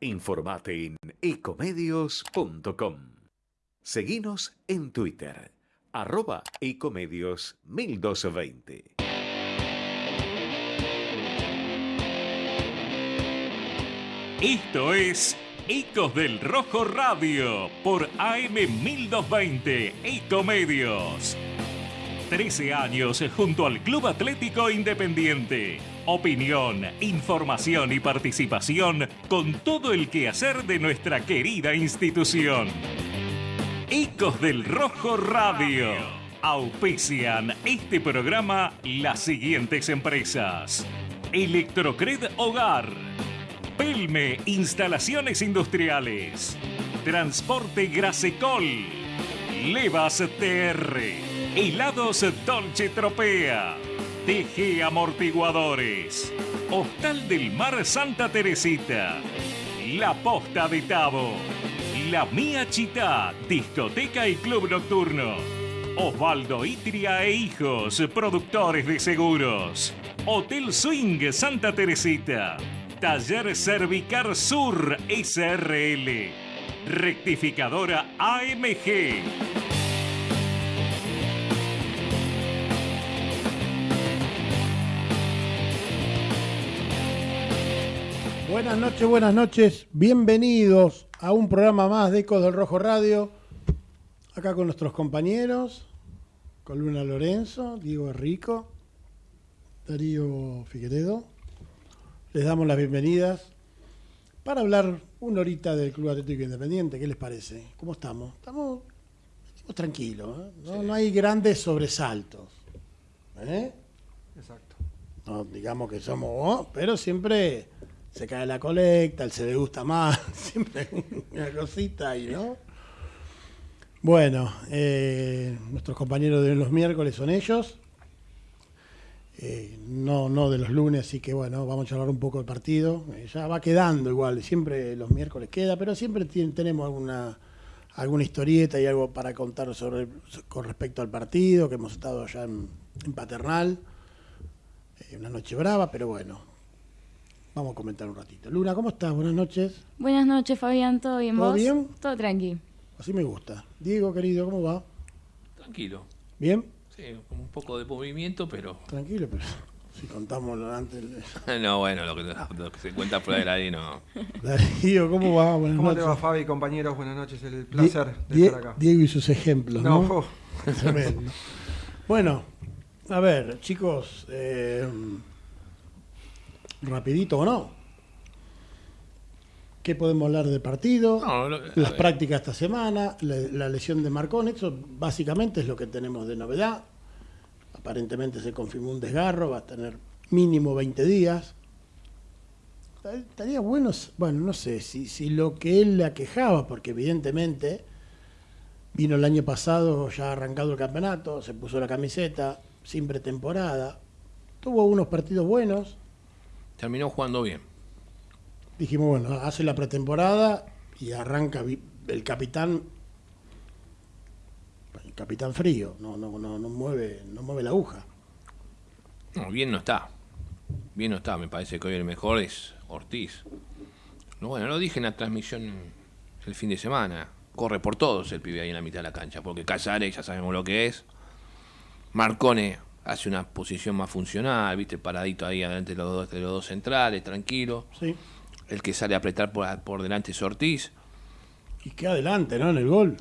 Informate en ecomedios.com. Seguinos en Twitter, arroba ecomedios 1220. Esto es Ecos del Rojo Radio por AM 1220 Ecomedios. 13 años junto al Club Atlético Independiente. Opinión, información y participación con todo el quehacer de nuestra querida institución. Ecos del Rojo Radio. Auspician este programa las siguientes empresas. Electrocred Hogar. Pelme Instalaciones Industriales. Transporte Grasecol. Levas TR. Helados Dolce Tropea. TG Amortiguadores. Hostal del Mar Santa Teresita. La Posta de Tabo. La Mía Chita, discoteca y club nocturno. Osvaldo Itria e Hijos, productores de seguros. Hotel Swing Santa Teresita. Taller Cervicar Sur SRL. Rectificadora AMG. Buenas noches, buenas noches. Bienvenidos a un programa más de Ecos del Rojo Radio. Acá con nuestros compañeros, con Luna Lorenzo, Diego Rico, Darío Figueredo. Les damos las bienvenidas para hablar una horita del Club Atlético Independiente. ¿Qué les parece? ¿Cómo estamos? Estamos, estamos tranquilos, ¿eh? no, no hay grandes sobresaltos. ¿eh? Exacto. No digamos que somos, oh, pero siempre se cae la colecta, el se le gusta más, siempre una cosita ahí, ¿no? Bueno, eh, nuestros compañeros de los miércoles son ellos, eh, no, no de los lunes, así que bueno, vamos a charlar un poco del partido. Eh, ya va quedando igual, siempre los miércoles queda, pero siempre tenemos alguna alguna historieta y algo para contar sobre con respecto al partido, que hemos estado allá en, Paternal. Una noche brava, pero bueno, vamos a comentar un ratito. Luna, ¿cómo estás? Buenas noches. Buenas noches, Fabián. ¿Todo bien ¿Todo vos? bien? Todo tranqui. Así me gusta. Diego, querido, ¿cómo va? Tranquilo. ¿Bien? Sí, con un poco de movimiento, pero. Tranquilo, pero si contamos lo antes. No, bueno, lo que, lo que se cuenta fuera del aire no. Darío, ¿cómo va? Buenas ¿Cómo te noches. va, Fabi, compañeros? Buenas noches, el placer de estar acá. Diego y sus ejemplos, ¿no? No, Tremendo. Bueno, a ver, chicos, eh, rapidito o no. ¿Qué podemos hablar del partido? No, lo- Las ver. prácticas esta semana, la, la lesión de Marcón, eso básicamente es lo que tenemos de novedad. Aparentemente se confirmó un desgarro, va a tener mínimo 20 días. Estaría bueno, bueno, no sé, si, si lo que él le aquejaba, porque evidentemente vino el año pasado ya arrancado el campeonato, se puso la camiseta, sin pretemporada, tuvo unos partidos buenos, Terminó jugando bien. dijimos, bueno, hace la pretemporada y arranca el capitán, el capitán frío, no, no, no, no mueve, no mueve la aguja. No, bien no está. Bien no está. Me parece que hoy el mejor es Ortiz. No, bueno, lo dije en la transmisión el fin de semana. Corre por todos el pibe ahí en la mitad de la cancha. Porque Casares ya sabemos lo que es. Marcone hace una posición más funcional, viste, paradito ahí adelante de los dos, de los dos centrales, tranquilo. ¿sí? El que sale a apretar por, por delante es Ortiz. Y queda adelante, ¿no? En el gol.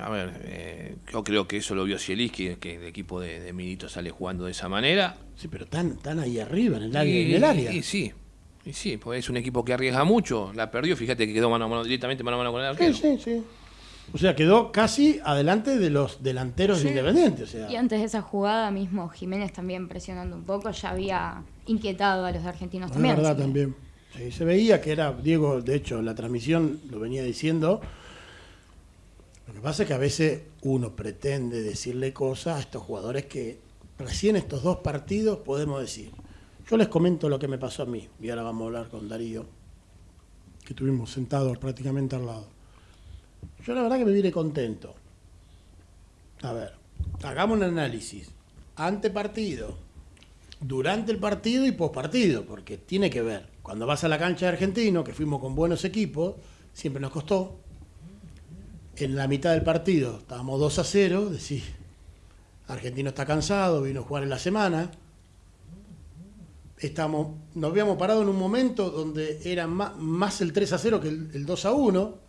A ver, eh, yo creo que eso lo vio Zielinski, que el equipo de, de Milito sale jugando de esa manera. Sí, pero tan, tan ahí arriba, en el área. Y- en el área. y sí, y sí, pues es un equipo que arriesga mucho, la perdió, fíjate que quedó mano a mano, directamente mano a mano con el Sí, arquero. sí, sí. O sea, quedó casi adelante de los delanteros de Independiente. O sea, Y antes de esa jugada mismo, Jiménez también presionando un poco, ya había inquietado a los argentinos es también. verdad así que- también. Sí, se veía que era, Diego, de hecho, la transmisión lo venía diciendo. Lo que pasa es que a veces uno pretende decirle cosas a estos jugadores que recién estos dos partidos podemos decir. Yo les comento lo que me pasó a mí, y ahora vamos a hablar con Darío, que estuvimos sentados prácticamente al lado. Yo la verdad que me vine contento. A ver, hagamos un análisis. Ante partido, durante el partido y post partido, porque tiene que ver. Cuando vas a la cancha de Argentino, que fuimos con buenos equipos, siempre nos costó. En la mitad del partido estábamos 2 a 0, decís, Argentino está cansado, vino a jugar en la semana. Estamos, nos habíamos parado en un momento donde era más, más el 3 a 0 que el, el 2 a 1.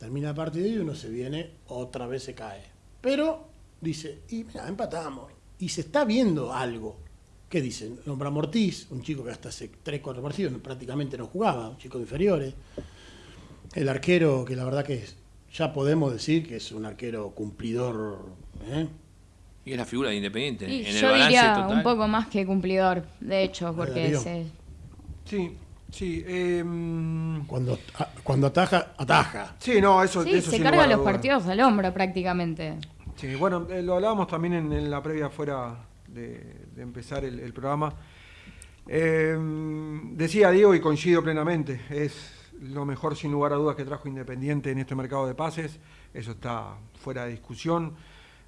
Termina el partido y uno se viene, otra vez se cae. Pero dice, y mira, empatamos. Y se está viendo algo. ¿Qué dicen? Nombra Mortiz, un chico que hasta hace 3, 4 partidos prácticamente no jugaba, un chico de inferiores. El arquero, que la verdad que es- ya podemos decir que es un arquero cumplidor. ¿eh? Y es la figura de Independiente. Y en el yo balance diría total. un poco más que cumplidor, de hecho, porque se, Sí, sí. em, Cuando, cuando ataja, ataja. sí, no, eso, sí, eso se carga los partidos al hombro prácticamente. Sí, bueno, eh, lo hablábamos también en, en la previa fuera de, de empezar el, el programa. Eh, decía Diego y coincido plenamente, es lo mejor sin lugar a dudas que trajo Independiente en este mercado de pases, eso está fuera de discusión.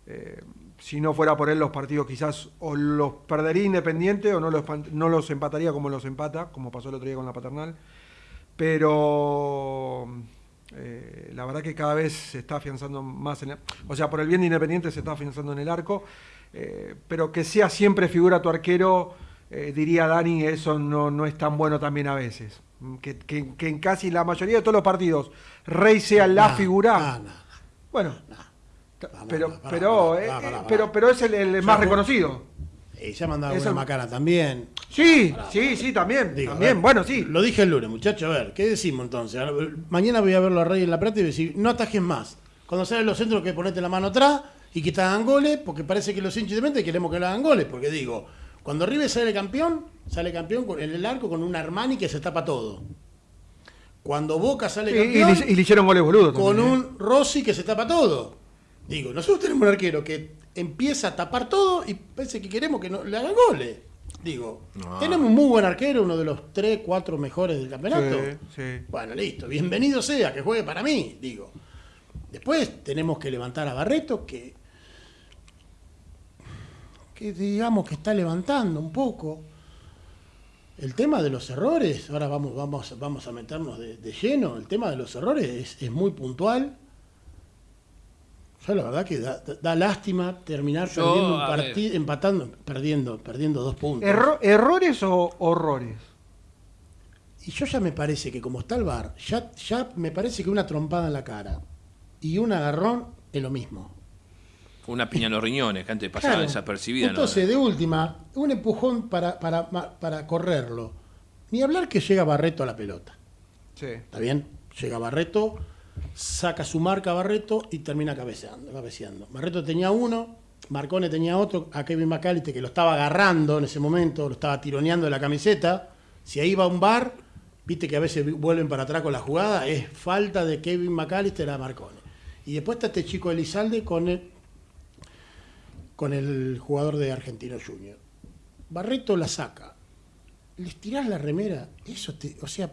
Eh, si no fuera por él los partidos quizás o los perdería Independiente o no los, no los empataría como los empata, como pasó el otro día con la Paternal. Pero eh, la verdad que cada vez se está afianzando más en el, o sea, por el bien de Independiente se está afianzando en el arco, eh, pero que sea siempre figura tu arquero, eh, diría Dani, eso no, no es tan bueno también a veces. Que, que- que en casi la mayoría de todos los partidos Rey sea la Nah, figura. nah, nah. Bueno, pero, pero, eh, eh, pero, pero es el, el Ya más reconocido. Y ya mandaba Eso- una macana también. Sí, sí, sí, también. Digo, también, ver, bueno, sí. Lo dije el lunes, muchachos. A ver, ¿qué decimos entonces? Mañana voy a verlo a Rey en la Plata y voy a decir, no atajes más. Cuando salen los centros, que ponete la mano atrás y que te hagan goles, porque parece que los hinchas de mente queremos que le hagan goles. Porque digo, cuando River sale campeón, sale campeón con, en el arco con un Armani que se tapa todo. Cuando Boca sale Sí, y, campeón, le, y le hicieron goles con también, ¿eh? un Rossi que se tapa todo. Digo, nosotros tenemos un arquero que empieza a tapar todo y parece que queremos que no, le hagan goles. Digo, No. tenemos un muy buen arquero, uno de los 3, 4 mejores del campeonato. Sí, sí. Bueno, listo, bienvenido sea, que juegue para mí, digo. Después tenemos que levantar a Barreto, que, que digamos que está levantando un poco. El tema de los errores, ahora vamos, vamos, vamos a meternos de, de lleno, el tema de los errores es, es muy puntual. Yo la verdad que da, lástima terminar Yo, perdiendo un partido, empatando, perdiendo, perdiendo dos puntos. Erro- ¿Errores o horrores? Y yo ya me parece que como está el bar, ya, ya me parece que una trompada en la cara y un agarrón es lo mismo. Una piña en los riñones, que antes pasaba Claro. desapercibida. ¿no? Entonces, de última, un empujón para, para, para correrlo. Ni hablar que llega Barreto a la pelota. Sí. ¿Está bien? Llega Barreto, saca su marca Barreto y termina cabeceando, cabeceando. Barreto tenía uno, Marcone tenía otro, a Kevin McAllister que lo estaba agarrando en ese momento, lo estaba tironeando de la camiseta. Si ahí va un bar, viste que a veces vuelven para atrás con la jugada, es falta de Kevin McAllister a Marcone. Y después está este chico Elizalde con el, con el jugador de Argentino Junior. Barreto la saca. Les tirás la remera, eso te, o sea,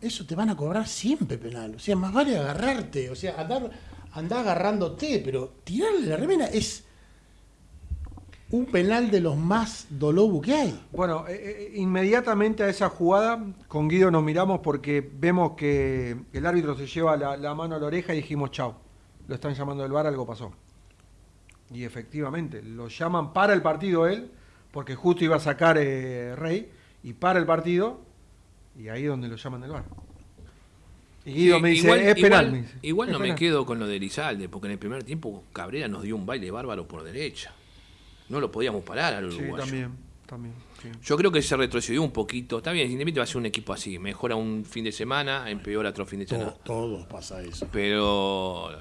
eso te van a cobrar siempre penal. O sea, más vale agarrarte, o sea, andar, agarrándote, pero tirarle la remera es un penal de los más dolobu que hay. Bueno, eh, eh, inmediatamente a esa jugada, con Guido nos miramos porque vemos que el árbitro se lleva la, la mano a la oreja y dijimos, chau, lo están llamando del bar, algo pasó. Y efectivamente, lo llaman para el partido él, porque justo iba a sacar eh, Rey, y para el partido, y ahí es donde lo llaman del bar. Y Guido Sí, me dice, igual, es penal. igual- me dice. igual "Es no me penal". quedo con lo de Elizalde, porque en el primer tiempo Cabrera nos dio un baile bárbaro por derecha. No lo podíamos parar al Sí, uruguayo. también, también. sí. Yo creo que se retrocedió un poquito. Está bien, Independiente va a ser un equipo así. Mejora un fin de semana, empeora otro fin de semana. To- Todos pasa eso. Pero eh,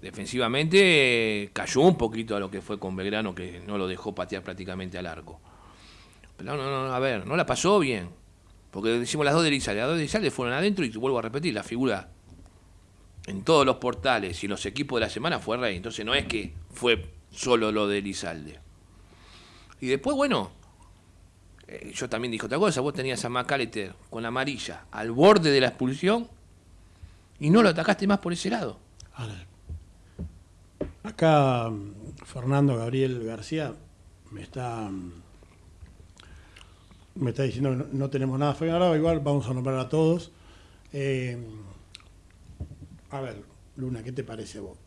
defensivamente cayó un poquito a lo que fue con Belgrano, que no lo dejó patear prácticamente al arco. Pero no, no, no, a ver, no la pasó bien. Porque decimos las dos de Elizalde. Las dos de Elizalde fueron adentro y vuelvo a repetir, la figura en todos los portales y los equipos de la semana fue Rey. Entonces no es que fue solo lo de Elizalde. Y después, bueno, eh, yo también dije otra cosa. Vos tenías a McAllister con la amarilla al borde de la expulsión y no lo atacaste más por ese lado. Acá mm, Fernando Gabriel García me está mm, Me está diciendo que no, no tenemos nada. Ahora igual vamos a nombrar a todos. Eh, a ver, Luna, ¿qué te parece vos?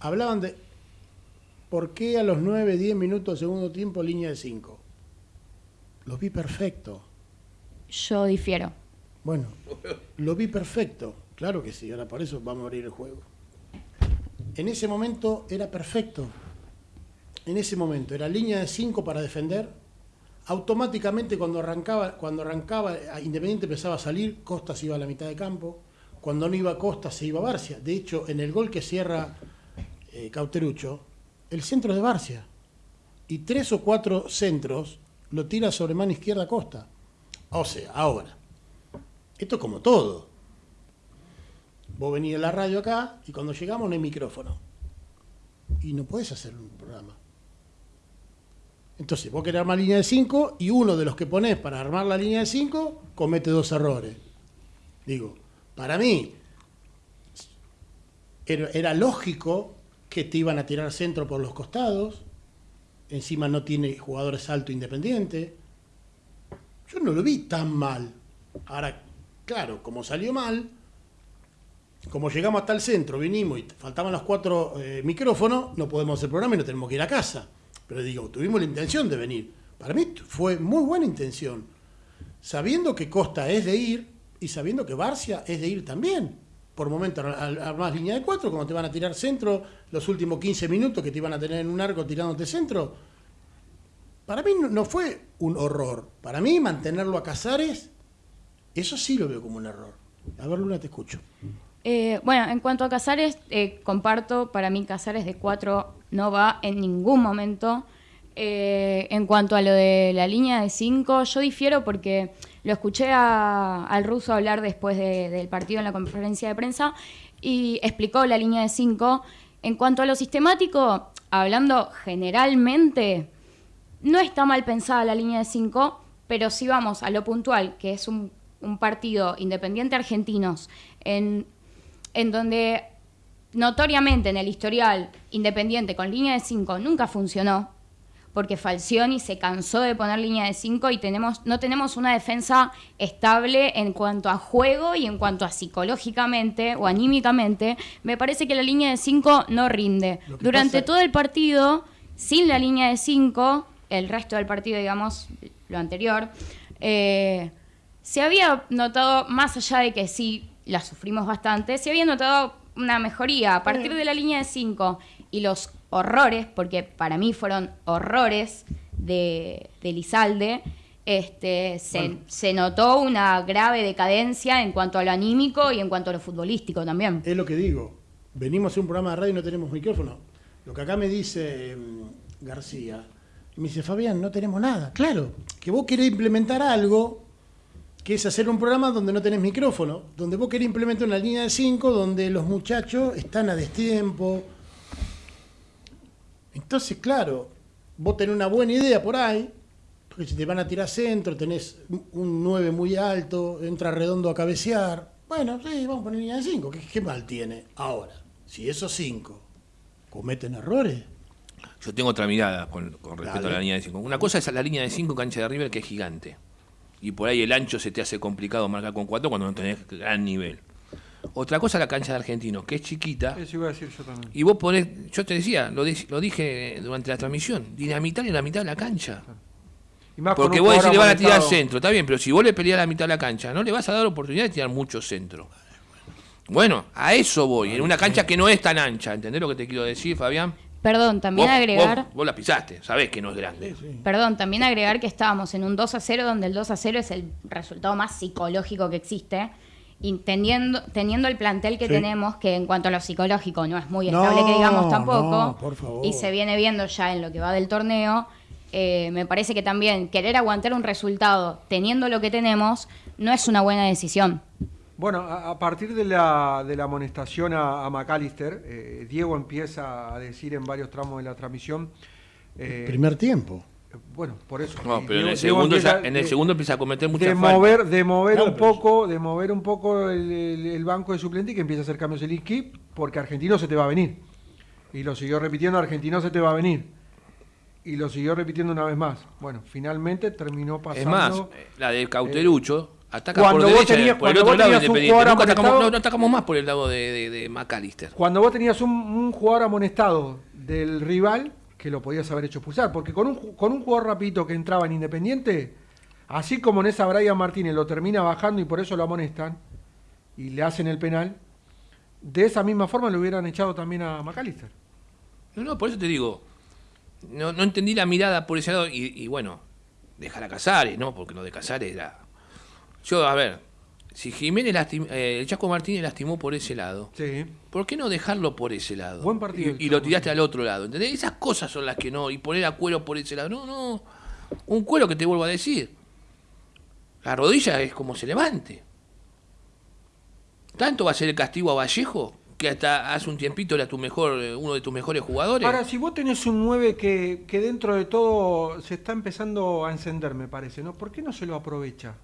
Hablaban de por qué a los 9, 10 minutos de segundo tiempo línea de 5. Lo vi perfecto. Yo difiero. Bueno, lo vi perfecto. Claro que sí, ahora por eso vamos a abrir el juego. En ese momento era perfecto. En ese momento era línea de 5 para defender. Automáticamente cuando arrancaba, cuando arrancaba Independiente empezaba a salir, Costa se iba a la mitad de campo. Cuando no iba Costa se iba Barcia. De hecho, en el gol que cierra eh, Cauterucho, el centro es de Barcia. Y tres o cuatro centros lo tira sobre mano izquierda Costa. O sea, ahora, esto es como todo. Vos venís a la radio acá y cuando llegamos no hay micrófono. Y no puedes hacer un programa. Entonces, vos querés armar línea de 5 y uno de los que ponés para armar la línea de 5 comete dos errores. Digo, para mí era, lógico que te iban a tirar centro por los costados. Encima no tiene jugadores alto independiente. Yo no lo vi tan mal. Ahora, claro, como salió mal, como llegamos hasta el centro, vinimos y faltaban los cuatro eh, micrófonos, no podemos hacer programa y no tenemos que ir a casa. Pero digo, tuvimos la intención de venir. Para mí fue muy buena intención. Sabiendo que Costa es de ir y sabiendo que Barcia es de ir también. Por momentos armás línea de cuatro, como te van a tirar centro, los últimos 15 minutos que te iban a tener en un arco tirándote centro. Para mí no, fue un horror. Para mí mantenerlo a Casares, eso sí lo veo como un error. A ver, Luna, te escucho. Eh, bueno, en cuanto a Casares, eh, comparto, para mí Casares de 4 no va en ningún momento. Eh, en cuanto a lo de la línea de 5, yo difiero porque lo escuché a- al ruso hablar después de- del partido en la conferencia de prensa y explicó la línea de 5. En cuanto a lo sistemático, hablando generalmente, no está mal pensada la línea de 5, pero si vamos a lo puntual, que es un, un partido independiente argentinos, en, en donde notoriamente en el historial independiente con línea de 5 nunca funcionó, porque Falcioni se cansó de poner línea de 5 y tenemos, no tenemos una defensa estable en cuanto a juego y en cuanto a psicológicamente o anímicamente, me parece que la línea de 5 no rinde. Durante pasa- todo el partido, sin la línea de 5, el resto del partido, digamos, lo anterior, eh, se había notado, más allá de que sí la sufrimos bastante, se había notado una mejoría a partir de la línea de 5 y los horrores, porque para mí fueron horrores de, de Lizalde, este, se, Bueno. se notó una grave decadencia en cuanto a lo anímico y en cuanto a lo futbolístico también. Es lo que digo. Venimos a un programa de radio y no tenemos micrófono. Lo que acá me dice mm, García, me dice, Fabián, no tenemos nada. Claro, que vos querés implementar algo que es hacer un programa donde no tenés micrófono, donde vos querés implementar una línea de 5 donde los muchachos están a destiempo. Entonces, claro, vos tenés una buena idea por ahí, porque si te van a tirar centro, tenés un 9 muy alto, entra redondo a cabecear. Bueno, sí, vamos a poner línea de 5. ¿Qué, qué mal tiene? Ahora, si esos 5 cometen errores, Yo tengo otra mirada con, con respecto Dale. a la línea de 5. Una cosa es la línea de 5 cancha de River que es gigante. Y por ahí el ancho se te hace complicado marcar con 4 cuando no tenés gran nivel. Otra cosa la cancha de Argentinos, que es chiquita. Eso iba a decir yo también. Y vos ponés, yo te decía, lo, di- lo dije durante la transmisión, dinamitar en la mitad de la cancha. Y más Porque vos decís, le van a tirar centro, está bien, pero si vos le peleás la mitad de la cancha, no le vas a dar oportunidad de tirar mucho centro. Bueno, a eso voy, en una cancha que no es tan ancha, ¿entendés lo que te quiero decir, Fabián? Perdón, también Vos- agregar... Vos, vos la pisaste, sabés que no es grande. Perdón, también agregar que estábamos en un 2 a 0, donde el 2 a 0 es el resultado más psicológico que existe. Y teniendo, teniendo el plantel que Sí. tenemos, que en cuanto a lo psicológico no es muy No, estable, que digamos tampoco, no, por favor. y se viene viendo ya en lo que va del torneo, eh, me parece que también querer aguantar un resultado teniendo lo que tenemos no es una buena decisión. Bueno, a, a partir de la, de la amonestación a, a McAllister, eh, Diego empieza a decir en varios tramos de la transmisión. eh, primer tiempo. bueno, por eso. No, pero en el segundo, ya- empieza en el segundo empieza a cometer muchas de faltas. mover, de mover Claro, un poco, de mover un poco el, el- el banco de suplente y que empieza a hacer cambios el equipo, porque Argentino se te va a venir. Y lo siguió repitiendo, Argentino se te va a venir. y lo siguió repitiendo una vez más. Bueno, finalmente terminó pasando. Es más, eh, la de Cauterucho ataca cuando por vos derecha, tenías- por el cuando otro vos lado tenías un Independiente. jugador Nunca atacamos, amonestado- no, no atacamos más por el lado de, de, de McAllister. Cuando vos tenías un, un jugador amonestado del rival, que lo podías haber hecho expulsar, porque con un, con un jugador rapidito que entraba en Independiente, así como en esa Brian Martínez lo termina bajando y por eso lo amonestan, y le hacen el penal, de esa misma forma lo hubieran echado también a McAllister. No, no, por eso te digo, no, no entendí la mirada por ese lado y, y bueno, dejar a Casares, ¿no? Porque lo de Casares era... Yo, a ver, si Jiménez lastim- eh, el Chaco Martínez lastimó por ese lado, Sí. ¿por qué no dejarlo por ese lado? Buen partido Y, lo tiraste al otro lado, ¿entendés? Esas cosas son las que no, y poner a cuero por ese lado, no, no, un cuero que te vuelvo a decir. La rodilla es como se levante. ¿Tanto va a ser el castigo a Vallejo? Que hasta hace un tiempito era tu mejor, eh, uno de tus mejores jugadores. Ahora, si vos tenés un 9 que, que dentro de todo se está empezando a encender, me parece, ¿no? ¿Por qué no se lo aprovecha?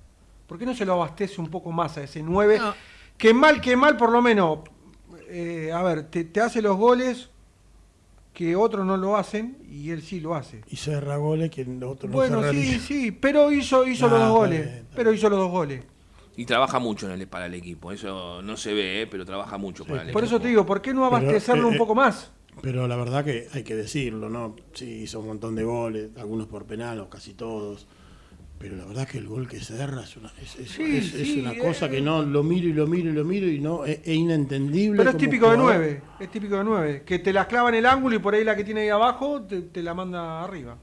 ¿Por qué no se lo abastece un poco más a ese 9? No. Que mal, que mal, por lo menos, eh, a ver, te, te hace los goles que otros no lo hacen y él sí lo hace. Y cerra goles que el otro no Bueno, sí, sí, pero hizo, hizo los dos está goles. bien, está Pero hizo los dos goles. Y trabaja mucho en el, para el equipo. Eso no se ve, eh, pero trabaja mucho para el Por equipo. eso te digo, ¿por qué no abastecerlo eh, un poco más? Pero la verdad que hay que decirlo, ¿no? Sí, hizo un montón de goles, algunos por penal o casi todos. Pero la verdad que el gol que cerra es una, es, es- Sí, es- es sí, una eh. cosa que no lo miro y lo miro y lo miro y no es, es inentendible. Pero es típico de jugador. 9, es típico de 9. Que te las clava en el ángulo y por ahí la que tiene ahí abajo te, te la manda arriba.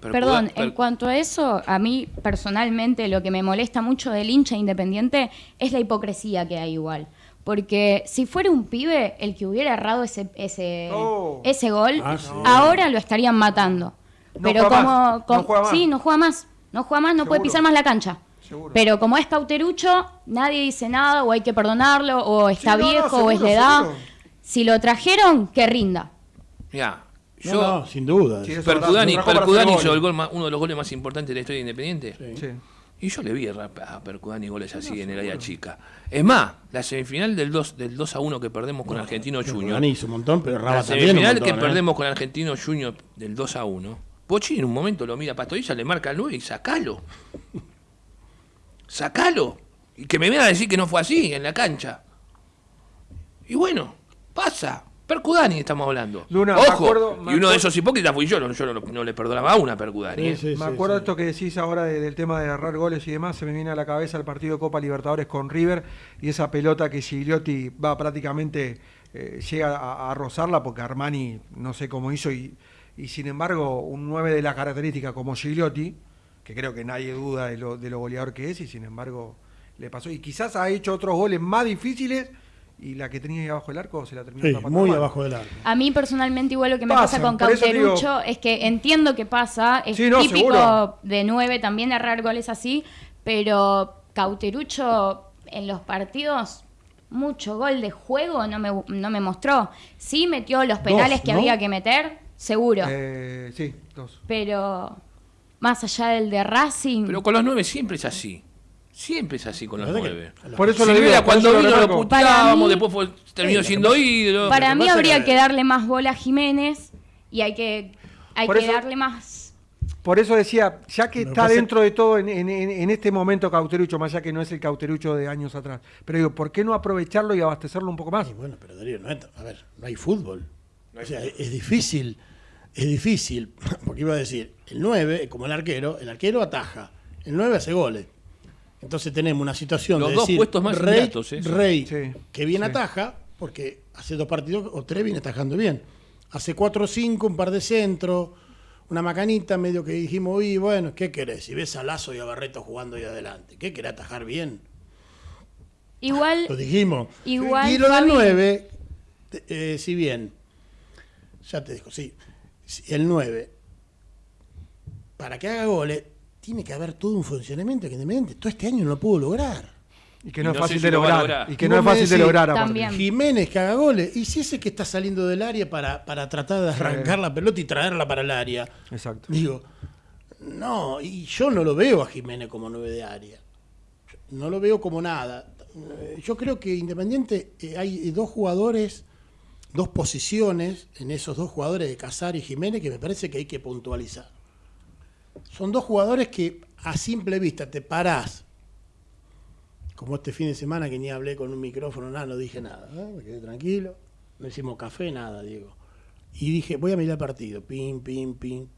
Pero Perdón, en cuanto a eso, a mí personalmente lo que me molesta mucho del hincha independiente es la hipocresía que hay igual. Porque si fuera un pibe el que hubiera errado ese, ese, Oh. ese gol, Ah, sí. ahora lo estarían matando. No Pero juega como, más, no juega más. sí, no juega más, no juega más, no puede pisar más la cancha. Seguro. Pero como es cauterucho, nadie dice nada, o hay que perdonarlo, o está no, no, viejo, o es de edad. seguro. Si lo trajeron, que rinda. No, yo, no, sin duda. Sí, Percudani, Percudani hizo el gol más- uno de los goles más importantes de la historia de Independiente. Sí. Sí. Y yo le vi a a Percudani goles así en el área chica. Es más, la semifinal del 2, del 2 a 1 que perdemos con Argentino Junior. Hizo un montón, pero La Raba también un semifinal montón, que ¿eh? perdemos con Argentino Junior del 2 a 1. Pochi en un momento lo mira a Pastorilla, le marca el 9 y sacalo. Sacalo. Y que me venga a decir que no fue así en la cancha. Y bueno, pasa. Percudani estamos hablando. Luna, me Ojo. acuerdo- me y uno de esos hipócritas fui yo. no- Yo no, no le perdonaba a una a Percudani. Sí, ¿eh? sí, Me sí, acuerdo sí. esto que decís ahora de- del tema de agarrar goles y demás, se me viene a la cabeza el partido de Copa Libertadores con River y esa pelota que Gigliotti va prácticamente, eh, llega a, a rozarla porque Armani no sé cómo hizo y, y sin embargo un 9 de las características como Gigliotti, que creo que nadie duda de lo, de lo goleador que es y sin embargo le pasó y quizás ha hecho otros goles más difíciles y la que tenía ahí abajo del arco se la terminó Sí, tapando muy mal. abajo del arco. A mí personalmente igual lo que me Pasan, pasa con digo- Cauterucho es que entiendo que pasa, es Sí, no, típico seguro. de nueve también errar goles así, pero Cauterucho en los partidos mucho gol de juego no me, no me mostró. Sí metió los penales que ¿no? había que meter, seguro, Eh, sí, dos. pero más allá del de Racing, Pero con los 9 siempre es así. Siempre es así con los La verdad que 9. a los- Por eso Si lo digo, cuando lo vino lo puteábamos, mí- después fue- terminó Sí, siendo lo ídolo. para lo mí habría que darle más bola a Jiménez y hay que, hay que eso- darle más... Por eso decía, ya que Lo está pasa- dentro de todo en, en- en- en este momento Cauterucho, más allá que no es el Cauterucho de años atrás, pero digo, ¿por qué no aprovecharlo y abastecerlo un poco más? Y bueno, pero Darío, no es- a ver, no hay fútbol. O sea, es, difícil, es difícil, porque iba a decir, el 9, como el arquero, el arquero ataja, el 9 hace goles. Entonces tenemos una situación Los de dos decir, puestos más Rey, ingratos, ¿eh? Rey Sí, que bien sí. ataja, porque hace dos partidos o tres viene atajando bien. Hace 4 o 5, un par de centros, una macanita, medio que dijimos, y bueno, ¿qué querés? Si ves a Lazo y a Barreto jugando ahí adelante, ¿qué querés atajar bien? Igual Lo dijimos. Igual, y lo del Fabi. 9, eh, si bien, ya te digo, sí, si el 9, para que haga goles, tiene que haber todo un funcionamiento que Independiente todo este año no lo pudo lograr. Y que Y no, es fácil de lograr. lograr. Y que no es fácil de lograr aparte. Jiménez que haga goles, y si ese que está saliendo del área para, para tratar de arrancar la pelota y traerla para el área. Exacto. Digo, no, y yo no lo veo a Jiménez como nueve de área. No lo veo como nada. Eh, Yo creo que Independiente eh, hay dos jugadores dos posiciones en esos dos jugadores de Casar y Jiménez que me parece que hay que puntualizar. Son dos jugadores que a simple vista te parás, como este fin de semana que ni hablé con un micrófono, nada, no dije nada, ¿eh? me quedé tranquilo, no hicimos café, nada, Diego. Y dije, voy a mirar el partido, pim, pim, pim.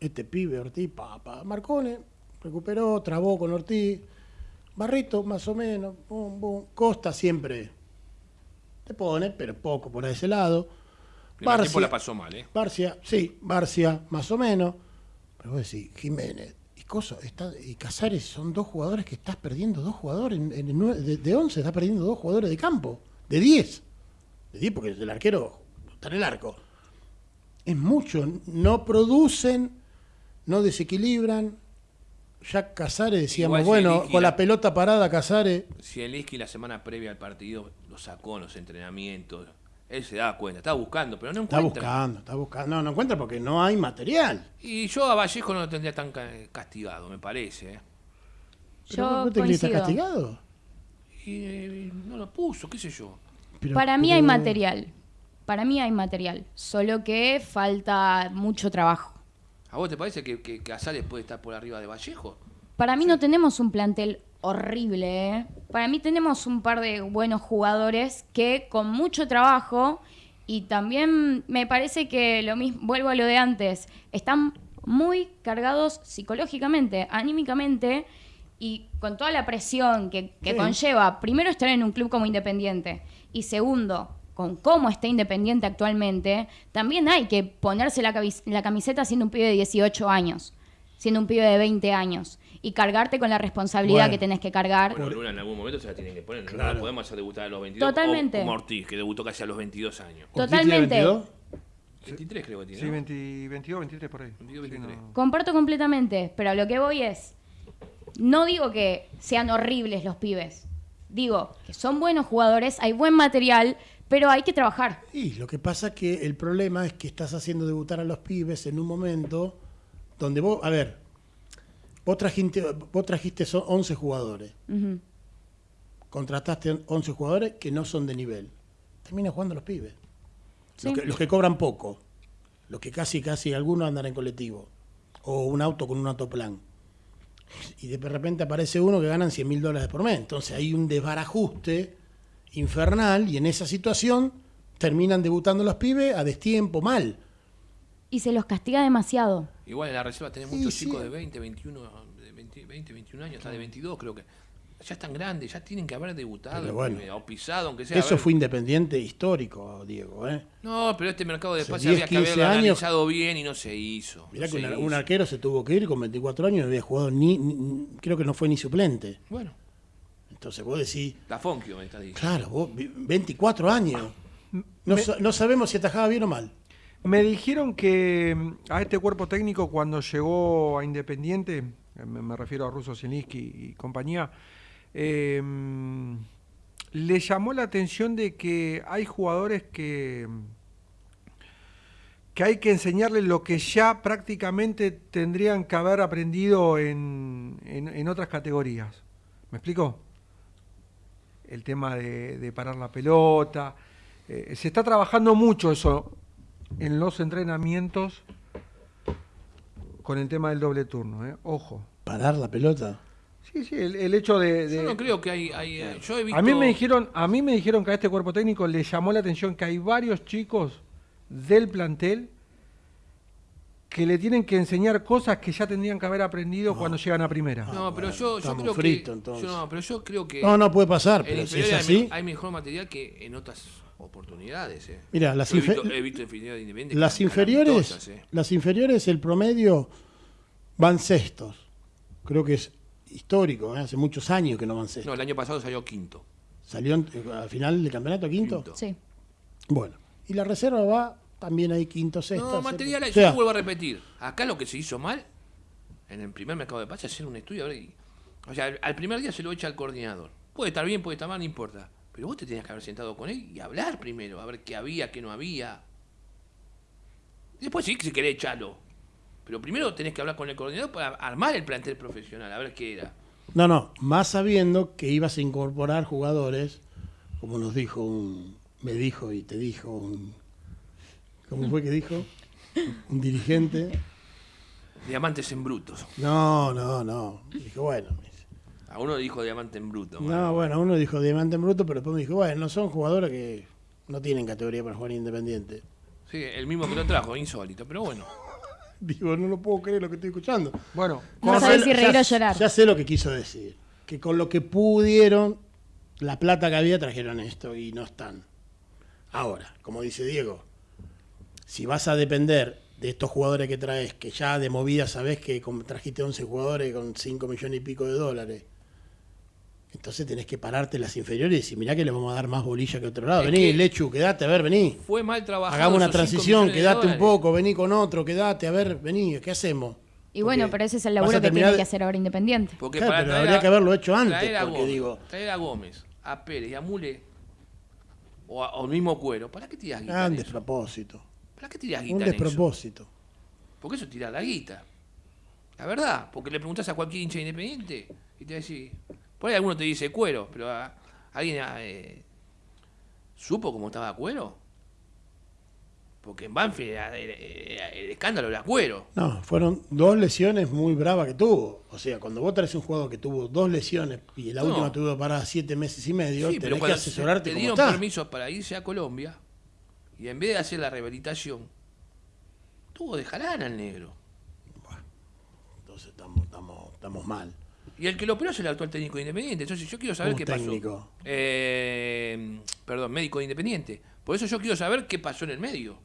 Este pibe, Ortiz, papá, Marcone, recuperó, trabó con Ortiz, Barrito, más o menos, bum, bum. Costa siempre te pone, pero poco por ese lado. Primer tiempo la pasó mal, ¿eh? Barcia, sí, Barcia, más o menos. Pero vos decís, Jiménez y Coso, está, y Casares son dos jugadores que estás perdiendo, dos jugadores, en, de, de 11 estás perdiendo dos jugadores de campo, de 10. De 10 porque el arquero está en el arco. Es mucho, no producen, no desequilibran. Ya Casares decíamos, Igual bueno, con la- la pelota parada Casares, Si el Isqui la semana previa al partido lo sacó en los entrenamientos, él se da cuenta, está buscando, pero no está encuentra. buscando, está buscando. No, no encuentra porque no hay material. Y yo a Vallejo no lo tendría tan ca- castigado, me parece. ¿eh? Pero Yo ¿vos te crees que está castigado? Y eh, no lo puso, qué sé yo. Pero- Para mí hay material. Para mí hay material. Solo que falta mucho trabajo. ¿A vos te parece que, que Casares puede estar por arriba de Vallejo? Para mí no tenemos un plantel horrible. ¿eh? Para mí tenemos un par de buenos jugadores que con mucho trabajo y también me parece que lo mismo, vuelvo a lo de antes, están muy cargados psicológicamente, anímicamente y con toda la presión que, que Sí. conlleva, primero estar en un club como Independiente y segundo, con cómo está Independiente actualmente, también hay que ponerse la, la camiseta siendo un pibe de 18 años, siendo un pibe de 20 años y cargarte con la responsabilidad Bueno. que tenés que cargar. Bueno, Luna en algún momento se la tienen que poner. No Claro. la podemos hacer debutar a los 22. Totalmente. O como Ortiz, que debutó casi a los 22 años. ¿Ortiz tiene Totalmente. 22? 23 creo que tiene. Sí, ¿no? 20 22, 23 por ahí. 22, Sí, 23. no. Comparto completamente, pero a lo que voy es, no digo que sean horribles los pibes, digo que son buenos jugadores, hay buen material, pero hay que trabajar. Y lo que pasa que el problema es que estás haciendo debutar a los pibes en un momento donde vos, a ver, vos trajiste, vos trajiste son 11 jugadores, contrataste 11 jugadores que no son de nivel. Termina jugando los pibes. Sí. Los, que, los que cobran poco, los que casi, casi algunos andan en colectivo, o un auto con un autoplan. Y de repente aparece uno que ganan 100 mil dólares por mes. Entonces hay un desbarajuste infernal y en esa situación terminan debutando los pibes a destiempo mal. Y se los castiga demasiado. Igual en la reserva tenés Sí, muchos sí. chicos de 20, 21, de 20, 20, 21 años, hasta de 22 creo que. Ya están grandes, ya tienen que haber debutado, bueno. eh, o pisado, aunque sea. Eso haber- fue independiente histórico, Diego. ¿eh? No, pero este mercado de 10, había que 15 haberlo años. analizado bien y no se hizo. Mirá no que se un, hizo. un arquero se tuvo que ir con 24 años y no había jugado ni, ni- creo que no fue ni suplente. Bueno, Entonces vos decís, la Fonkio me está diciendo. claro, vos, vi- 24 años. No, Me- sa- no sabemos si atajaba bien o mal. Me dijeron que mm, a este cuerpo técnico cuando llegó a Independiente, eh, me, me refiero a Russo Zielinski y compañía, eh, mm, le llamó la atención de que hay jugadores que, que hay que enseñarles lo que ya prácticamente tendrían que haber aprendido en, en- en otras categorías. ¿Me explico? El tema de, de parar la pelota. Eh, se está trabajando mucho eso en los entrenamientos con el tema del doble turno, ¿eh? Ojo. Parar la pelota. Sí, sí, el, el hecho de... de- Yo no creo que hay. hay, eh, yo he visto. a mí me dijeron, a mí me dijeron que a este cuerpo técnico le llamó la atención que hay varios chicos del plantel que le tienen que enseñar cosas que ya tendrían que haber aprendido cuando llegan a primera. No, pero yo, yo creo que. entonces. yo no, pero yo creo que. No, no puede pasar, pero si es así. hay, me- hay mejor material que en otras oportunidades. Eh. Mira, las, he, visto, he visto infinidad de independientes las inferiores, eh. las inferiores, el promedio van sextos. Creo que es histórico, ¿eh? hace muchos años que no van sextos. No, el año pasado salió quinto. Salió al final del campeonato quinto. Quinto. Sí. Bueno, y la reserva va también ahí quinto, sexto. No, material, séptimo. hay, O sea, yo vuelvo a repetir. Acá lo que se hizo mal, en el primer mercado de pases, es hacer un estudio. a ver, y- o sea, al, primer día se lo echa al coordinador. Puede estar bien, puede estar mal, no importa. Pero vos te tenías que haber sentado con él y hablar primero, a ver qué había, qué no había. Después sí, si querés, echarlo. Pero primero tenés que hablar con el coordinador para armar el plantel profesional, a ver qué era. No, no, más sabiendo que ibas a incorporar jugadores, como nos dijo un, me dijo y te dijo un... ¿Cómo fue que dijo? Un dirigente. Diamantes en brutos. No, no, no. Dijo, bueno. A uno dijo diamante en bruto. No, bueno, uno dijo diamante en bruto, pero después me dijo, bueno, no son jugadores que no tienen categoría para jugar independiente. Sí, el mismo que lo trajo, insólito, pero bueno. Digo, no lo puedo creer lo que estoy escuchando. Bueno, No sé- si reír ya- o llorar. Ya sé lo que quiso decir. Que con lo que pudieron, la plata que había trajeron esto y no están. Ahora, como dice Diego, si vas a depender de estos jugadores que traes, que ya de movida sabes que como trajiste 11 jugadores con 5 millones y pico de dólares, entonces tenés que pararte las inferiores y decir, mirá que le vamos a dar más bolilla que otro lado. Es Vení, que- Lechu, quedate, a ver, vení. Fue mal trabajado. Hagamos una transición, quedate un poco, vení con otro, quedate, a ver, vení, ¿qué hacemos? Y bueno, pero ese es el laburo que tiene de- que hacer ahora Independiente. Porque Claro, para pero traer habría a- que haberlo hecho antes, traer a porque Gómez, digo- Traer a Gómez, a Pérez y a Mule, o, a- o al mismo Cuero, ¿para qué tiras guita? Eso? despropósito. ¿Para qué tiras Un guita en eso? despropósito. Porque eso tira la guita. La verdad, porque le preguntas a cualquier hincha independiente y te va a decir. Por ahí alguno te dice cuero, pero a- alguien eh, supo cómo estaba cuero. Porque en Banfield era- era- era- el escándalo era cuero. No, fueron dos lesiones muy bravas que tuvo. O sea, cuando vos traes un jugador que tuvo dos lesiones y la No. última tuvo para siete meses y medio, Sí, pero tenés que cuando asesorarte te dieron está. permiso para irse a Colombia y en vez de hacer la rehabilitación, tuvo de jarana al negro. Entonces estamos, estamos, estamos mal. Y el que lo operó es el actual técnico de Independiente. Entonces yo quiero saber ¿Cómo qué técnico? pasó. Eh, perdón, médico de Independiente. Por eso yo quiero saber qué pasó en el medio.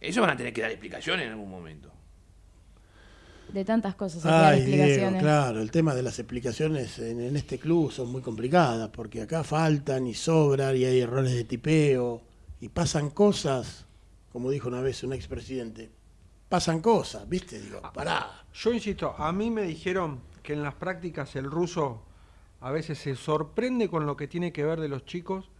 Eso van a tener que dar explicaciones en algún momento. De tantas cosas Ay, Diego, claro, el tema de las explicaciones en, en este club son muy complicadas, porque acá faltan y sobran y hay errores de tipeo y pasan cosas, como dijo una vez un expresidente, pasan cosas, ¿viste? Digo, pará. yo insisto, a mí me dijeron que en las prácticas el ruso a veces se sorprende con lo que tiene que ver de los chicos,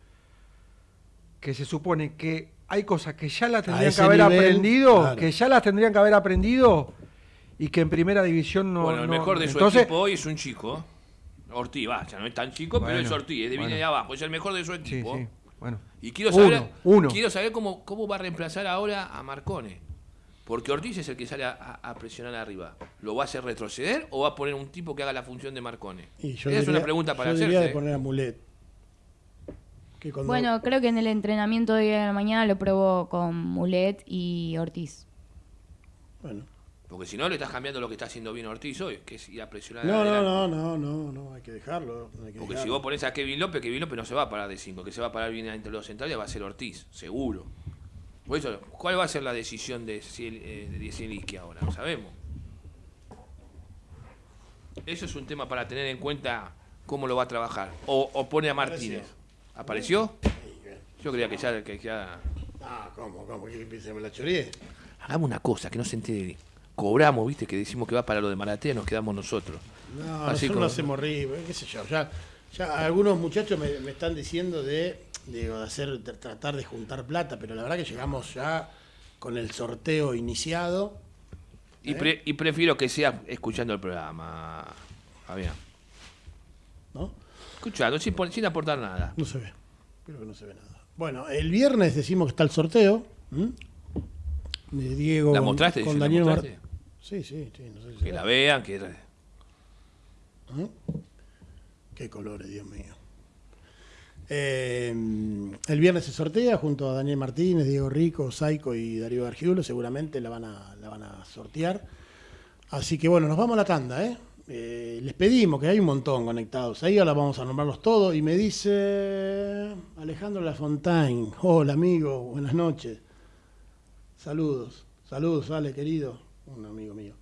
que se supone que hay cosas que ya las tendrían que haber nivel, aprendido, claro. que ya las tendrían que haber aprendido y que en primera división no. bueno, el no- mejor de su entonces, equipo hoy es un chico. Ortiz, va, ya no es tan chico, pero es Ortiz, es de viene de abajo, es el mejor de su Sí, equipo. sí. Bueno. Y quiero saber, uno. quiero saber cómo, cómo va a reemplazar ahora a Marcone. Porque Ortiz es el que sale a, a- a presionar arriba. ¿Lo va a hacer retroceder o va a poner un tipo que haga la función de Marcone? Y yo Esa es una pregunta para yo hacerse. diría de ¿eh? poner a Mulet. Que cuando- Bueno, creo que en el entrenamiento de hoy de la mañana lo probó con Mulet y Ortiz. bueno. Porque si no, le estás cambiando lo que está haciendo bien Ortiz hoy, que es ir a presionar No, no, no, no, no, no, hay que dejarlo. hay que Porque si vos pones a Kevin López, Kevin López no se va a parar de 5, que se va a parar bien entre los centrales va a ser Ortiz, seguro. Por eso, ¿cuál va a ser la decisión de, eh, Zielinski ahora? No sabemos. Eso es un tema para tener en cuenta cómo lo va a trabajar. O, o pone a Martínez. ¿Apareció? Yo creía que ya... Que ya... Ah, ¿cómo? ¿Cómo? ¿Que se me la choreé? Hagamos una cosa, que no se entere. Cobramos, viste, que decimos que va para lo de Maratea, nos quedamos nosotros. No, Así nosotros como- no hacemos reír, qué sé yo. Ya, ya algunos muchachos me, me están diciendo de, de hacer, de tratar de juntar plata, pero la verdad que llegamos ya con el sorteo iniciado. Y, pre- y prefiero que sea escuchando el programa, Fabián. ¿no? Escuchando, sin, aportar nada. No se ve. Creo que no se ve nada. Bueno, el viernes decimos que está el sorteo. ¿m? De Diego ¿La con- mostraste? con ¿La Daniel Mar- mostraste? Sí, sí, sí. No sé si Que la vean, que... ¿Eh? Qué colores, Dios mío. Eh, el viernes se sortea junto a Daniel Martínez, Diego Rico, Saico y Darío Argiulo. Seguramente la van, a, la van a sortear. Así que bueno, nos vamos a la tanda. ¿eh? Eh, les pedimos que hay un montón conectados. Ahí ahora vamos a nombrarlos todos. Y me dice Alejandro Lafontaine. Hola amigo, buenas noches. Saludos, saludos, Ale querido, un amigo mío.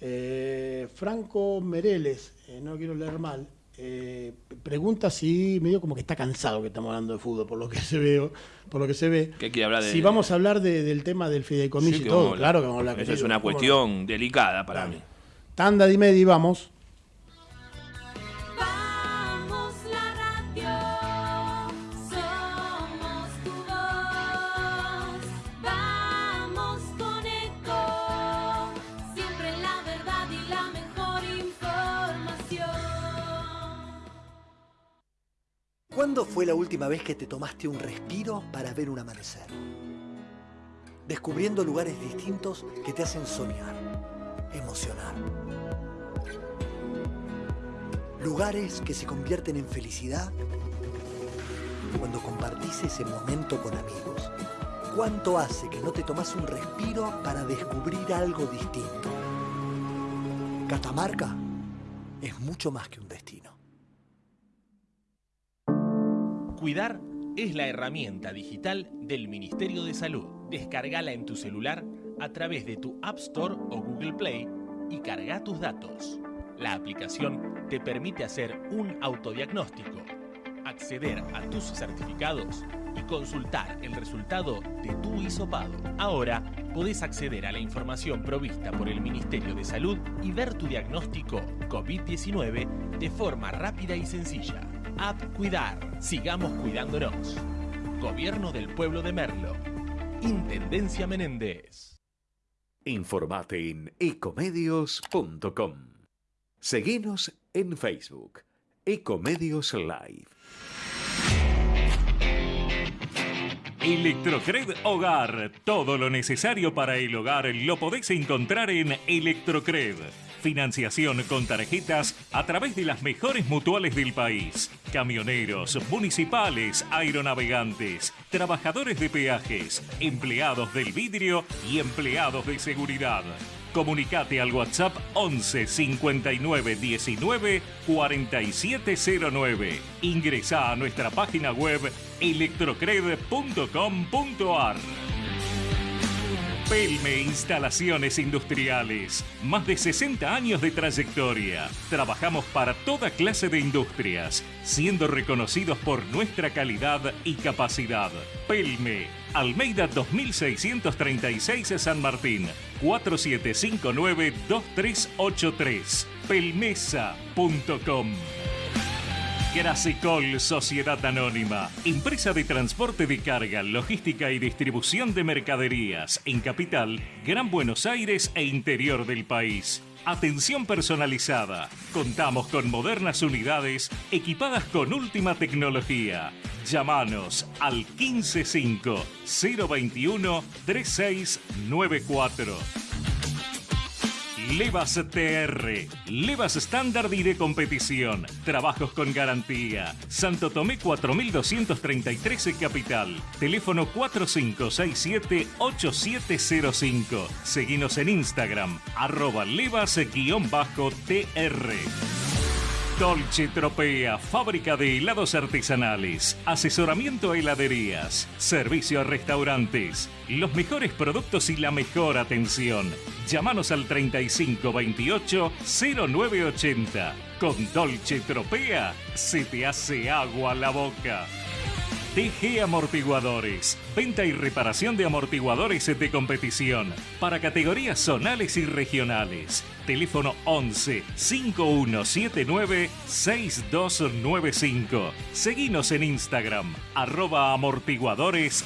Eh, Franco Mereles, eh, no quiero leer mal, eh, pregunta si medio como que está cansado que estamos hablando de fútbol, por lo que se ve, por lo que se ve. Que quiere hablar de- Si vamos a hablar de- del tema del fideicomiso Sí, y todo, claro que vamos a hablar. Esa es una cuestión delicada para Claro. mí. Tanda de media y. Vamos ¿Cuándo fue la última vez que te tomaste un respiro para ver un amanecer? Descubriendo lugares distintos que te hacen soñar, emocionar. Lugares que se convierten en felicidad cuando compartís ese momento con amigos. ¿Cuánto hace que no te tomas un respiro para descubrir algo distinto? Catamarca es mucho más que un destino. Cuidar es la herramienta digital del Ministerio de Salud. Descargala en tu celular a través de tu App Store o Google Play y carga tus datos. La aplicación te permite hacer un autodiagnóstico, acceder a tus certificados y consultar el resultado de tu hisopado. Ahora podés acceder a la información provista por el Ministerio de Salud y ver tu diagnóstico COVID-19 de forma rápida y sencilla. App Cuidar. Sigamos cuidándonos. Gobierno del Pueblo de Merlo. Intendencia Menéndez. Informate en ecomedios.com. Seguinos en Facebook, Ecomedios Live. Electrocred Hogar. Todo lo necesario para el hogar lo podéis encontrar en Electrocred. Financiación con tarjetas a través de las mejores mutuales del país. Camioneros, municipales, aeronavegantes, trabajadores de peajes, empleados del vidrio y empleados de seguridad. Comunicate al WhatsApp 11 59 19 4709. Ingresa a nuestra página web electrocred.com.ar. Pelme Instalaciones Industriales. Más de 60 años de trayectoria. Trabajamos para toda clase de industrias, siendo reconocidos por nuestra calidad y capacidad. Pelme, Almeida 2636 San Martín, 4759-2383. Pelmesa.com. Grasicol Sociedad Anónima, empresa de transporte de carga, logística y distribución de mercaderías en Capital, Gran Buenos Aires e interior del país. Atención personalizada. Contamos con modernas unidades equipadas con última tecnología. Llámanos al 155 021 3694. Levas TR, Levas estándar y de competición, trabajos con garantía. Santo Tomé 4233 Capital, teléfono 4567-8705. Seguinos en Instagram, arroba levas-tr. Dolce Tropea, fábrica de helados artesanales, asesoramiento a heladerías, servicio a restaurantes, los mejores productos y la mejor atención. Llámanos al 3528 0980. Con Dolce Tropea se te hace agua la boca. TG Amortiguadores. Venta y reparación de amortiguadores de competición para categorías zonales y regionales. Teléfono 11 5179 6295. Seguinos en Instagram, arroba amortiguadores.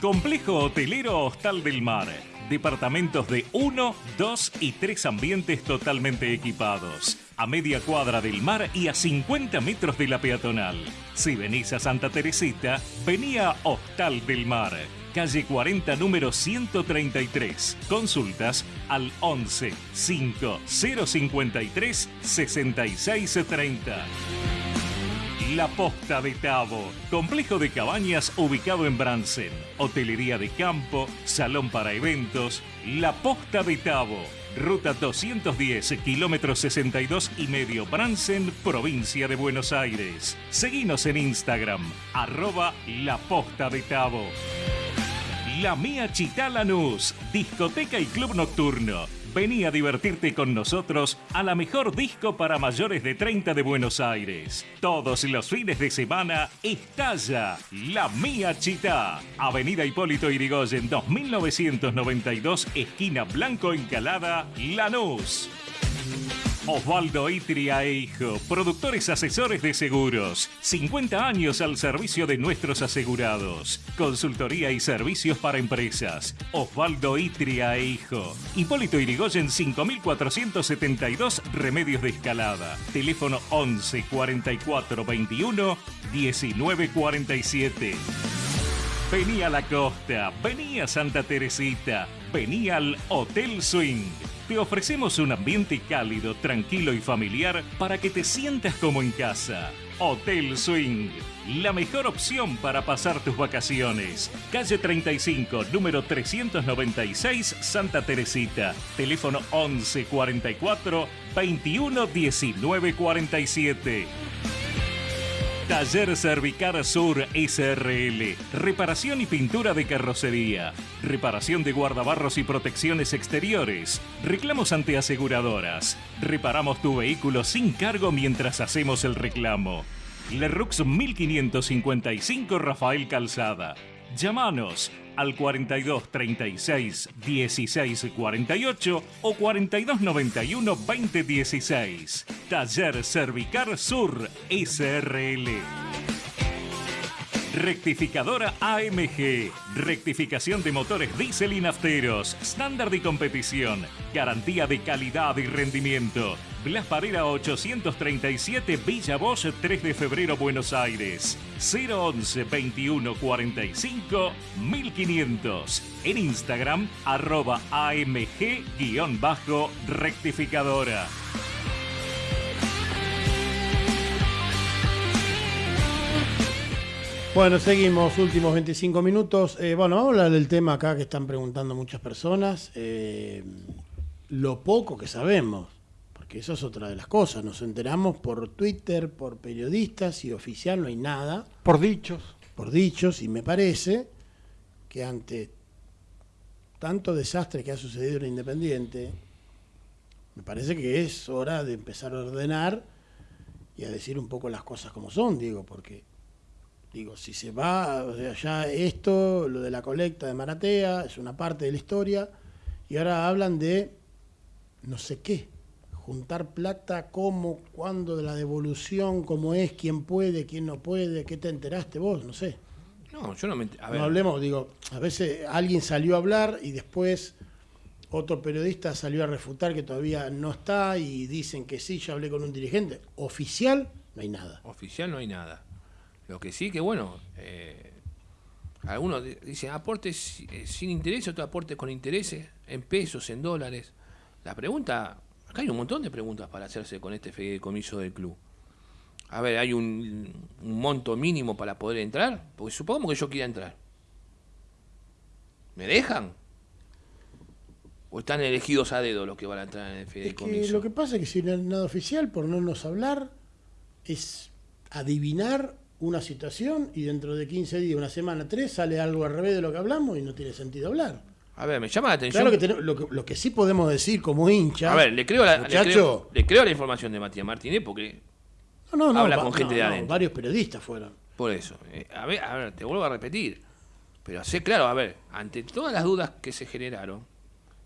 Complejo Hotelero Hostal del Mar. Departamentos de 1, 2 y 3 ambientes totalmente equipados. A media cuadra del mar y a 50 metros de la peatonal. Si venís a Santa Teresita, vení a Hostal del Mar. Calle 40, número 133. Consultas al 11 5 053 6630. La Posta de Tabo, complejo de cabañas ubicado en Bransen, hotelería de campo, salón para eventos, La Posta de Tabo, ruta 210, kilómetro 62 y medio Bransen, provincia de Buenos Aires. Seguinos en Instagram, arroba La Posta de Tabo. La Mía Chitá Lanús, discoteca y club nocturno. Vení a divertirte con nosotros a la mejor disco para mayores de 30 de Buenos Aires. Todos los fines de semana estalla La Mía Chitá. Avenida Hipólito Irigoyen 2992, esquina Blanco Encalada, Lanús. Osvaldo Itria e Hijo, productores asesores de seguros. 50 años al servicio de nuestros asegurados. Consultoría y servicios para empresas. Osvaldo Itria e Hijo. Hipólito Irigoyen 5472 Remedios de Escalada. Teléfono 11 44 21 19 47. Vení a la costa, vení a Santa Teresita, vení al Hotel Swing. Te ofrecemos un ambiente cálido, tranquilo y familiar para que te sientas como en casa. Hotel Swing, la mejor opción para pasar tus vacaciones. Calle 35, número 396, Santa Teresita. Teléfono 11 44 21 19 47. Taller Cervicar Sur SRL. Reparación y pintura de carrocería. Reparación de guardabarros y protecciones exteriores. Reclamos ante aseguradoras. Reparamos tu vehículo sin cargo mientras hacemos el reclamo. Lerux 1555 Rafael Calzada. Llámanos al 42 36 16 48 o 42 91 20 16. Taller Cervicar Sur SRL. Rectificadora AMG. Rectificación de motores diésel y nafteros. Estándar y competición. Garantía de calidad y rendimiento. Blas Parera 837 Villa Bosch 3 de febrero Buenos Aires. 011 21 45 1500. En Instagram arroba AMG-rectificadora. Bueno, seguimos, últimos 25 minutos. Eh, bueno, vamos a hablar del tema acá que están preguntando muchas personas. Eh, lo poco que sabemos, porque eso es otra de las cosas. Nos enteramos por Twitter, por periodistas y oficial no hay nada. Por dichos. Por dichos, y me parece que ante tanto desastre que ha sucedido en Independiente, me parece que es hora de empezar a ordenar y a decir un poco las cosas como son, digo, porque Digo, si se va, o sea, ya esto, lo de la colecta de Maratea, es una parte de la historia, y ahora hablan de no sé qué, juntar plata, cómo, cuándo, de la devolución, cómo es, quién puede, quién no puede, qué te enteraste vos, no sé. No, yo no me. A ver, No hablemos, digo, a veces alguien salió a hablar y después otro periodista salió a refutar que todavía no está y dicen que sí, yo hablé con un dirigente. Oficial, no hay nada. oficial no hay nada. Lo que sí que, bueno, eh, algunos di- dicen aportes eh, sin interés, otros aportes con intereses, en pesos, en dólares. La pregunta, acá hay un montón de preguntas para hacerse con este fideicomiso del club. A ver, ¿hay un, un monto mínimo para poder entrar? Porque supongamos que yo quiera entrar. ¿Me dejan? ¿O están elegidos a dedo los que van a entrar en el Es que fideicomiso? lo que pasa es que si no hay nada oficial, por no nos hablar, es adivinar una situación y dentro de 15 días, una semana, tres, sale algo al revés de lo que hablamos y no tiene sentido hablar. A ver, me llama la atención. Claro que tenemos- lo, que lo que sí podemos decir como hincha. A ver, le creo, la, le, creo, le creo la información de Matías Martínez porque no, no, no, habla con gente de adentro. varios periodistas fueron. Por eso. eh, a, ver, a ver, te vuelvo a repetir. Pero sé claro, a ver, ante todas las dudas que se generaron,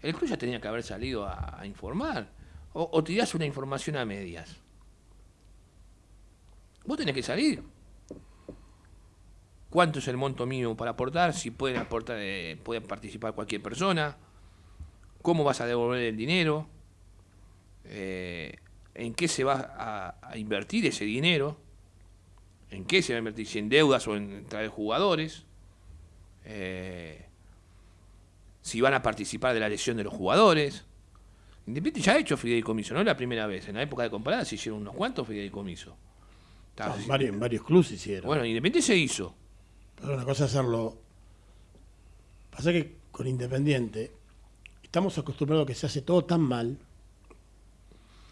el club ya tenía que haber salido a, a informar. O, o tirás una información a medias. Vos tenés que salir. ¿Cuánto es el monto mínimo para aportar? Si pueden aportar, eh, pueden participar cualquier persona. ¿Cómo vas a devolver el dinero? Eh, ¿En qué se va a- a invertir ese dinero? en qué se va a invertir, si en deudas o en traer jugadores, eh, si van a participar de la lesión de los jugadores. Independiente ya ha hecho fideicomiso, no es la primera vez. En la época de comparada se hicieron unos cuantos fideicomisos. Varios, varios clubes hicieron. Bueno, Independiente se hizo. Pero una cosa es hacerlo. Pasa que con Independiente estamos acostumbrados a que se hace todo tan mal.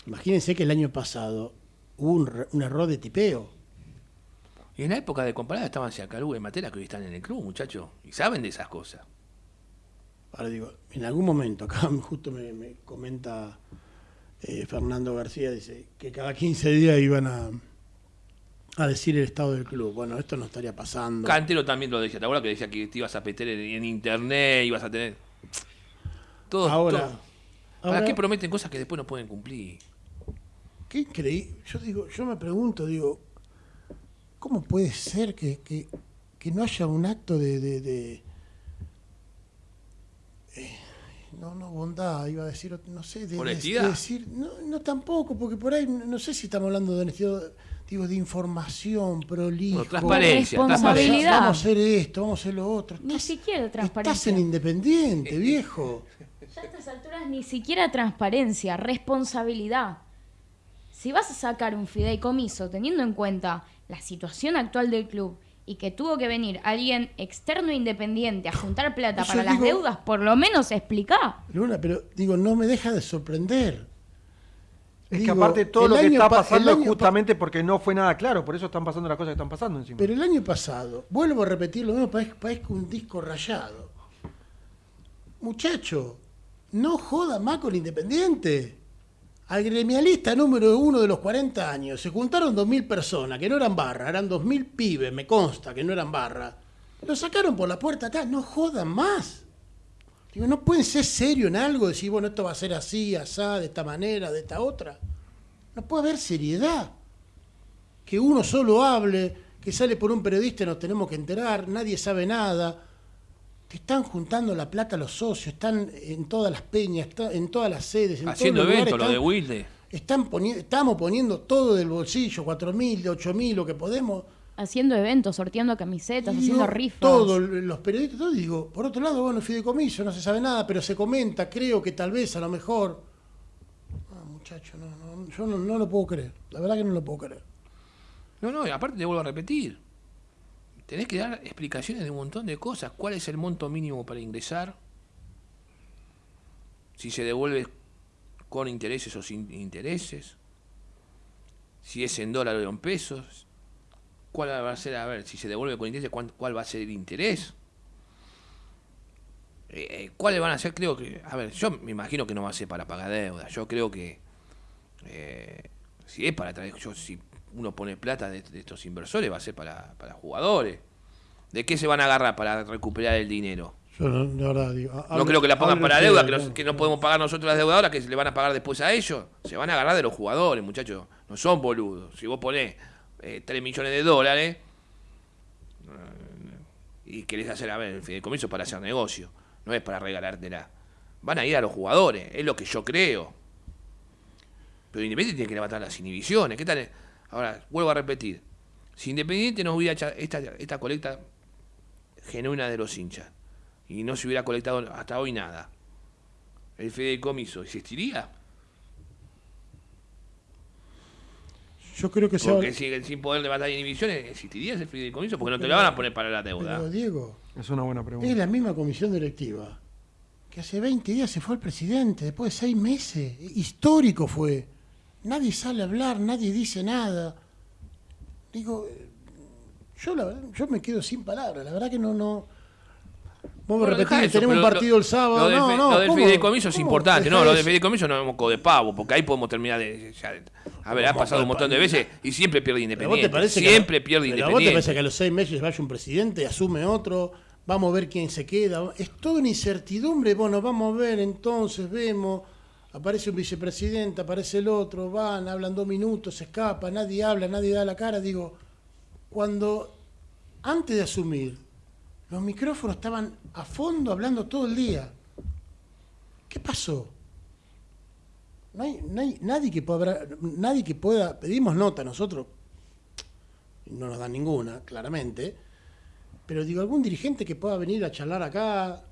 Imagínense que el año pasado hubo un, un error de tipeo. Y en la época de comparada estaban Siacalú y Matela que hoy están en el club, muchachos. Y saben de esas cosas. Ahora digo, en algún momento, acá justo me, me comenta eh, Fernando García, dice que cada 15 días iban a, a decir el estado del club. Bueno, esto no estaría pasando. Cantero también lo decía, ¿te acuerdas que decía que te ibas a meter en, internet, ibas a tener. Todo, Ahora, todo. ¿Para ahora- qué prometen cosas que después no pueden cumplir? qué increíble. Yo digo, yo me pregunto, digo, ¿cómo puede ser que, que- que no haya un acto de, de- de- eh, no, no, bondad, iba a decir, no sé, de, de- ¿Honestidad? de decir, no, no tampoco, porque por ahí, no sé si estamos hablando de honestidad, digo, de información, prolijo. Bueno, transparencia, Responsabilidad. Vamos a hacer esto, vamos a hacer lo otro. Ni Estás- siquiera Estás en transparencia. Independiente, viejo. Ya a estas alturas ni siquiera transparencia, responsabilidad. Si vas a sacar un fideicomiso teniendo en cuenta la situación actual del club y que tuvo que venir alguien externo e independiente a juntar plata para las deudas, por lo menos explica. Luna, pero digo, no me deja de sorprender. Es Digo, que aparte todo lo que está pa- pasando es justamente porque no fue nada claro, por eso están pasando las cosas que están pasando encima. Pero el año pasado, vuelvo a repetir lo mismo, parezco, parezco un disco rayado. Muchacho, no joda más con Independiente. Al gremialista número uno de los 40 años se juntaron 2.000 personas, que no eran barra, eran 2.000 pibes, me consta que no eran barra. Lo sacaron por la puerta acá, no jodan más. Digo, no pueden ser serios en algo, decir, bueno, esto va a ser así, asá, de esta manera, de esta otra. No puede haber seriedad que uno solo hable, que sale por un periodista y nos tenemos que enterar, nadie sabe nada. Te están juntando la plata los socios, están en todas las peñas, en todas las sedes, en Haciendo eventos, lo de Wilde. están poni- estamos poniendo todo del bolsillo, cuatro mil, ocho mil, lo que podemos. Haciendo eventos, sorteando camisetas, Y haciendo rifas. Todos los periodistas, todo, digo, por otro lado, bueno, fideicomiso, no se sabe nada, pero se comenta, creo que tal vez, a lo mejor. Ah, muchacho, no, no, yo no, no lo puedo creer. La verdad que no lo puedo creer. No, no, y aparte te vuelvo a repetir. Tenés que dar explicaciones de un montón de cosas. ¿Cuál es el monto mínimo para ingresar? Si se devuelve con intereses o sin intereses. Si es en dólares o en pesos. ¿Cuál va a ser, a ver, si se devuelve con cuán- cuál va a ser el interés? Eh, eh, ¿Cuáles van a ser? Creo que, a ver, yo me imagino que no va a ser para pagar deuda. Yo creo que eh, si es para traer, yo, si uno pone plata de, de estos inversores, va a ser para, para jugadores. ¿De qué se van a agarrar para recuperar el dinero? Yo, no, de verdad, digo. No creo que la pongan para deuda, que, los- no. que no podemos pagar nosotros las deudadoras, que se le van a pagar después a ellos. Se van a agarrar de los jugadores, muchachos. No son boludos. Si vos ponés eh, 3 millones de dólares eh, y querés hacer, a ver, el fideicomiso para hacer negocio, no es para regalártela. Van a ir a los jugadores, es lo que yo creo. Pero Independiente tiene que levantar las inhibiciones. ¿Qué tal? Ahora, vuelvo a repetir. Si Independiente nos hubiera hecho esta, esta colecta genuina de los hinchas y no se hubiera colectado hasta hoy nada, ¿el fideicomiso existiría? Yo creo que se Porque habla- si, sin poder levantar inhibiciones, ¿existiría ese fideicomiso? Porque no te lo van a poner para la deuda. Pero, Diego, Es una buena pregunta. es la misma comisión directiva que hace 20 días se fue el presidente, después de seis meses. Histórico fue. Nadie sale a hablar, nadie dice nada. Digo, eh, yo la yo me quedo sin palabras. La verdad que no, no. Vamos a repetir, tenemos un pero lo- partido el sábado. Lo del, no, no, lo del fideicomiso es ¿Cómo importante, no, lo del fideicomiso no es de pavo, porque ahí podemos terminar de. ya- a ver, ha pasado un montón de veces y siempre pierde ¿Pero a vos Independiente. te parece que- Siempre pierde pero a vos te Independiente. parece que a los seis meses vaya un presidente, asume otro, vamos a ver quién se queda? Es toda una incertidumbre. Bueno, vamos a ver, entonces vemos. Aparece un vicepresidente, aparece el otro, van, hablan dos minutos, se escapa, nadie habla, nadie da la cara. Digo, cuando antes de asumir, los micrófonos estaban a fondo hablando todo el día. ¿Qué pasó? No hay, no hay nadie que pueda nadie que pueda, pedimos nota nosotros, no nos dan ninguna, claramente, pero digo, algún dirigente que pueda venir a charlar acá,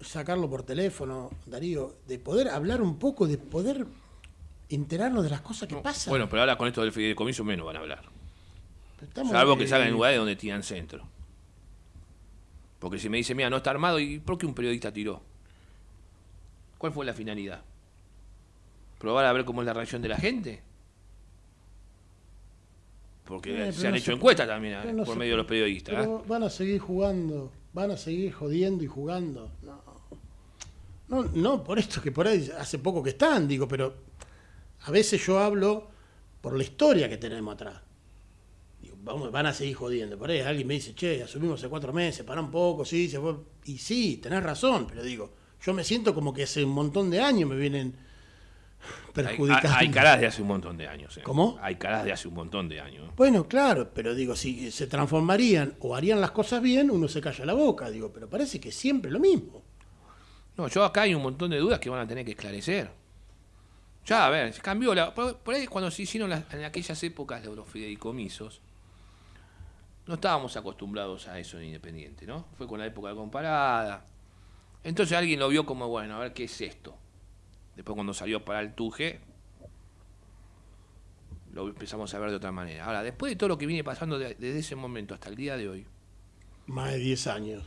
sacarlo por teléfono, Darío, de poder hablar un poco, de poder enterarnos de las cosas que pasan. Bueno, pero ahora con esto del fideicomiso menos van a hablar. Salvo que salgan en lugares donde tiran centro. Porque si me dice, mira, no está armado, ¿y por qué un periodista tiró? ¿Cuál fue la finalidad? ¿Probar a ver cómo es la reacción de la gente? Porque Eh, se han no hecho se- encuestas también eh, no por se- medio de los periodistas. ¿eh? Pero van a seguir jugando, van a seguir jodiendo y jugando. No, no, no por esto que por ahí hace poco que están, digo, pero a veces yo hablo por la historia que tenemos atrás. Vamos, van a seguir jodiendo. Por ahí alguien me dice, che, asumimos hace cuatro meses, para un poco, sí, se fue. Y sí, tenés razón, pero digo, yo me siento como que hace un montón de años me vienen Hay, perjudicando. hay caras de hace un montón de años. eh. ¿Cómo? Hay caras de hace un montón de años. Bueno, claro, pero digo, si se transformarían o harían las cosas bien, uno se calla la boca, digo, pero parece que siempre lo mismo. No, yo acá hay un montón de dudas que van a tener que esclarecer. Ya, a ver, cambió la. Por, por ahí cuando se hicieron las- en aquellas épocas de los fideicomisos, no estábamos acostumbrados a eso en Independiente, ¿no? Fue con la época de comparada. Entonces alguien lo vio como, bueno, a ver qué es esto. Después cuando salió para el Tuje, lo empezamos a ver de otra manera. Ahora, después de todo lo que viene pasando de- desde ese momento hasta el día de hoy, Más de 10 años.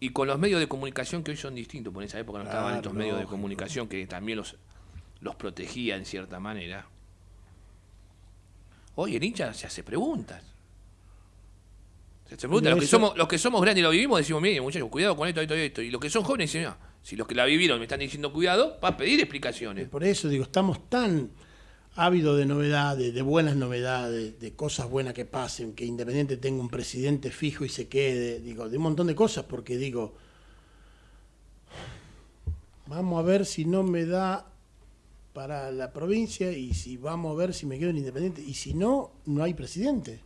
y con los medios de comunicación que hoy son distintos, porque en esa época no estaban estos medios de comunicación que también los, los protegía en cierta manera. Hoy el hincha se hace preguntas. Se Los que, somos, los que somos grandes y lo vivimos decimos, mire muchachos, cuidado con esto, esto y esto. Y los que son jóvenes dicen, "No, si los que la vivieron me están diciendo cuidado, va a pedir explicaciones. Por eso digo, estamos tan ávidos de novedades, de buenas novedades, de cosas buenas que pasen, que Independiente tenga un presidente fijo y se quede, digo, de un montón de cosas, porque digo, vamos a ver si no me da para la provincia y si vamos a ver si me quedo en Independiente. Y si no, no hay presidente.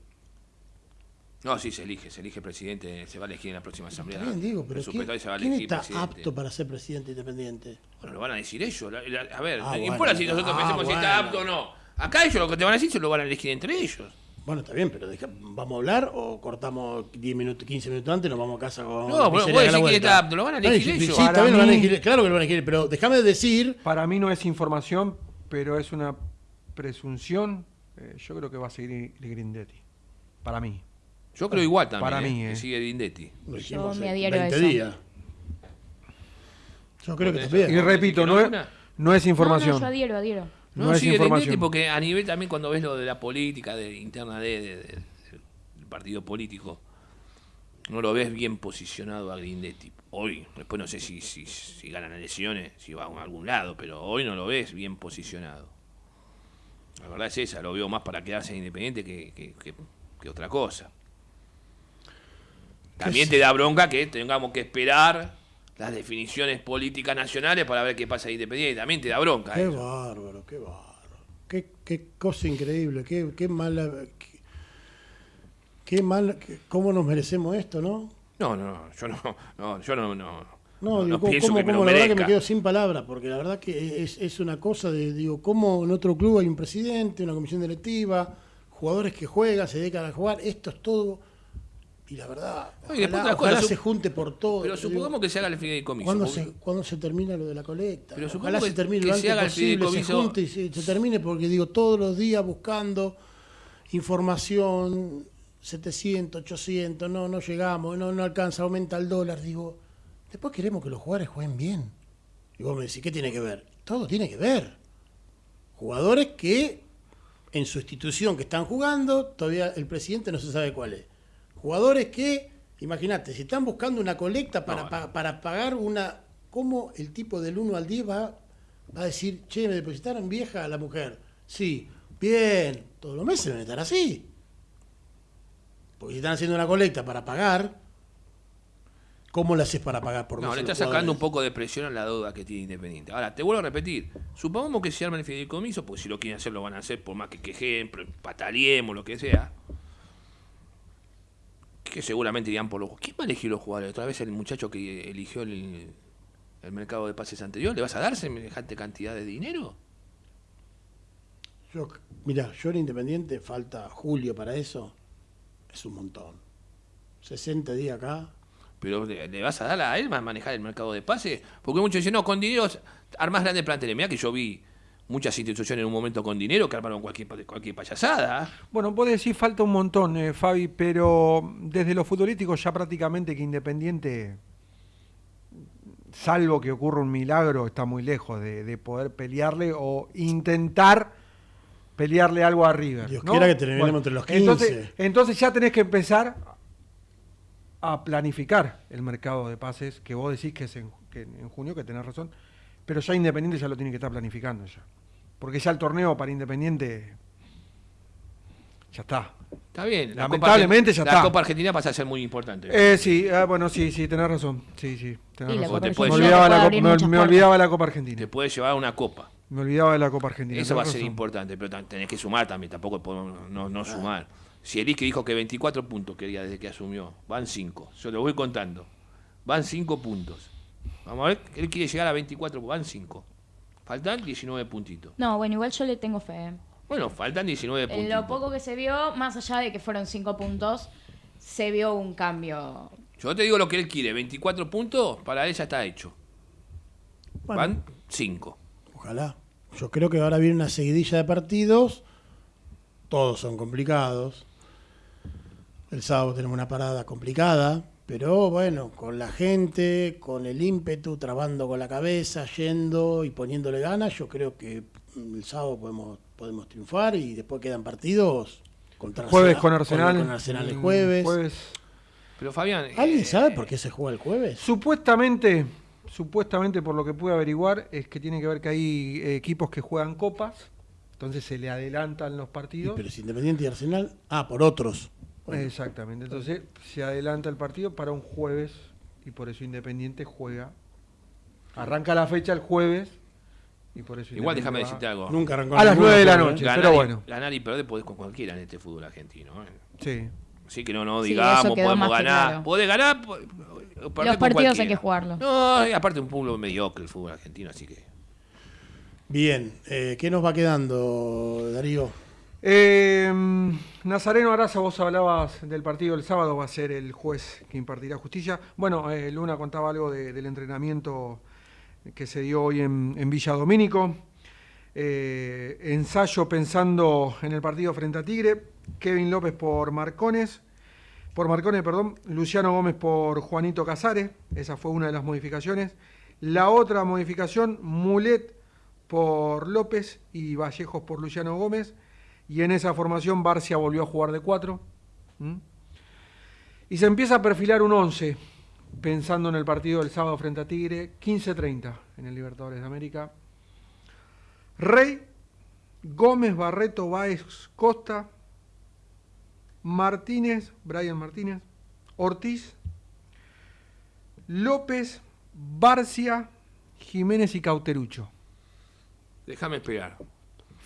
No, sí, se elige, se elige presidente, se va a elegir en la próxima asamblea. Está bien, digo, pero ¿quién, se va a quién está presidente. apto para ser presidente independiente? Bueno, lo van a decir ellos. la- la- a ver, Ah, no bueno, importa si nosotros ah, pensemos si está apto o no. Acá ellos lo que te van a decir se lo van a elegir entre ellos. Bueno, está bien, pero deja- ¿vamos a hablar o cortamos 10 minutos, 15 minutos antes y nos vamos a casa con No, bueno, vos decís que está apto, lo van a elegir ellos. Sí, también lo van a elegir, claro que lo van a elegir, pero déjame decir, Para mí no es información, pero es una presunción. Eh, yo creo que va a seguir Grindetti. Para mí. Yo creo igual también. Para eh, mí, que eh. sigue Dindetti. lo dijimos me adhiero a 20 eso. días. Yo creo que eso. Y también. repito, ¿Que no no es, no es información. no, yo adhiero, adhiero. No, No es sigue información. Grindetti porque a nivel también cuando ves lo de la política de, interna de, de- de- del partido político, no lo ves bien posicionado a Grindetti. Hoy, después no sé si, si, si ganan elecciones, si va a algún lado, pero hoy no lo ves bien posicionado. La verdad es esa, lo veo más para quedarse independiente que, que- que- que otra cosa. También te da bronca que tengamos que esperar las definiciones políticas nacionales para ver qué pasa en Independiente. También te da bronca. Qué eso. bárbaro, qué bárbaro. Qué, qué cosa increíble, qué, qué mala. Qué, qué mal, cómo nos merecemos esto, ¿no? No, no, yo no, no, yo no, no, No, digo, cómo, que me la verdad que me quedo sin palabras, porque la verdad que es, es una cosa de, digo, cómo en otro club hay un presidente, una comisión directiva, jugadores que juegan, se dedican a jugar, esto es todo. Y la verdad, y ojalá, otra cosa, ojalá sup- se junte por todo. Pero digo, supongamos que se haga el fideicomiso. ¿Cuándo porque- se, cuándo se termina lo de la colecta? Pero Ojalá se termine que lo se antes el posible, se junte y se, se termine, porque digo, todos los días buscando información, 700, 800, no, no llegamos, no, no alcanza, aumenta el dólar, digo, después queremos que los jugadores jueguen bien. Y vos me decís, ¿qué tiene que ver? Todo tiene que ver. Jugadores que en su institución que están jugando, todavía el presidente no se sabe cuál es. Jugadores que, imagínate, si están buscando una colecta para, No, pa- para pagar una... ¿Cómo el tipo del 1 al 10 va, va a decir, che, me depositaron vieja a la mujer? Sí, bien, todos los meses deben estar así. Porque si están haciendo una colecta para pagar, ¿cómo la haces para pagar por No, le está sacando un poco de presión a la deuda que tiene Independiente. Ahora, te vuelvo a repetir, supongamos que se arma el fideicomiso, porque si lo quieren hacer lo van a hacer, por más que quejen, pro- pataleemos, lo que sea. Que seguramente irían por los ¿Quién va a elegir los jugadores? ¿Otra vez el muchacho que eligió el, el mercado de pases anterior? ¿Le vas a dar semejante cantidad de dinero? Yo, mira, yo en Independiente falta julio para eso. Es un montón. 60 días acá. Pero ¿le, le vas a dar a él más manejar el mercado de pases? Porque muchos dicen, no, con dinero armás grandes planteles. Mirá que yo vi muchas instituciones en un momento con dinero que armaron cualquier, pa- cualquier payasada. Bueno, vos decís falta un montón, eh, Fabi, pero desde lo futbolístico ya prácticamente que Independiente, salvo que ocurra un milagro, está muy lejos de, de poder pelearle o intentar pelearle algo a River. Dios ¿no? quiera que terminemos entre los 15. Entonces, entonces ya tenés que empezar a planificar el mercado de pases, que vos decís que es en, que en junio, que tenés razón, pero ya Independiente ya lo tiene que estar planificando ya. Porque ya el torneo para Independiente ya está. Está bien. la Lamentablemente Copa ya La está. Copa Argentina pasa a ser muy importante. Eh, sí, ah, bueno, sí, sí, tenés razón. Sí, sí, tenés la razón. Copa te Me olvidaba, te la, me, olvidaba la Copa Te Argentina. puede llevar una copa. Me olvidaba de la Copa Argentina. Eso va a ser razón. importante, pero tenés que sumar también, tampoco podemos no, no sumar. Si Eric dijo que 24 puntos quería desde que asumió, van 5. Yo lo voy contando. Van 5 puntos. Vamos a ver, él quiere llegar a 24, van 5. Faltan 19 puntitos. No, bueno, igual yo le tengo fe. Bueno, faltan 19 En puntitos. lo poco que se vio, más allá de que fueron cinco puntos, se vio un cambio. Yo te digo lo que él quiere, 24 puntos, para él ya está hecho. Bueno, Van 5. Ojalá. Yo creo que ahora viene una seguidilla de partidos. Todos son complicados. El sábado tenemos una parada complicada. Pero bueno, con la gente, con el ímpetu, trabando con la cabeza, yendo y poniéndole ganas, yo creo que mm, el sábado podemos, podemos triunfar y después quedan partidos contra Jueves con Arsenal. Con, Arsenal el Mm, jueves. Pero Fabián. ¿Alguien eh, sabe por qué se juega el jueves? Supuestamente, supuestamente por lo que pude averiguar, es que tiene que ver que hay eh, equipos que juegan copas, entonces se le adelantan los Y, partidos. pero si Independiente y Arsenal. Ah, por otros. Bueno, Exactamente, entonces se adelanta el partido para un jueves y por eso Independiente juega. Arranca la fecha el jueves y por eso Igual déjame decirte algo. nunca arrancó A las ninguno, nueve de la ¿eh? noche. Ganar pero y- bueno. Ganar y perder podés con cualquiera en este fútbol argentino. ¿eh? Sí. Así que no, no digamos, podemos ganar. claro. Podés ganar. Los partidos hay que jugarlos. No, y aparte un pueblo mediocre el fútbol argentino, así que. Bien, eh, ¿qué nos va quedando, Darío? Eh, Nazareno Araza, vos hablabas del partido del sábado, va a ser el juez que impartirá justicia. Bueno, eh, Luna contaba algo de- del entrenamiento que se dio hoy en, en Villa Domínico. Eh, ensayo pensando en el partido frente a Tigre. Kevin López por Marcones. Por Marcones, perdón. Luciano Gómez por Juanito Casares. Esa fue una de las modificaciones. La otra modificación, Mulet por López y Vallejos por Luciano Gómez. Y en esa formación Barcia volvió a jugar de cuatro. ¿Mm? Y se empieza a perfilar un 11, pensando en el partido del sábado frente a Tigre, 15-30 en el Libertadores de América. Rey, Gómez, Barreto, Báez, Costa, Martínez, Brian Martínez, Ortiz, López, Barcia, Jiménez y Cauterucho. Déjame esperar.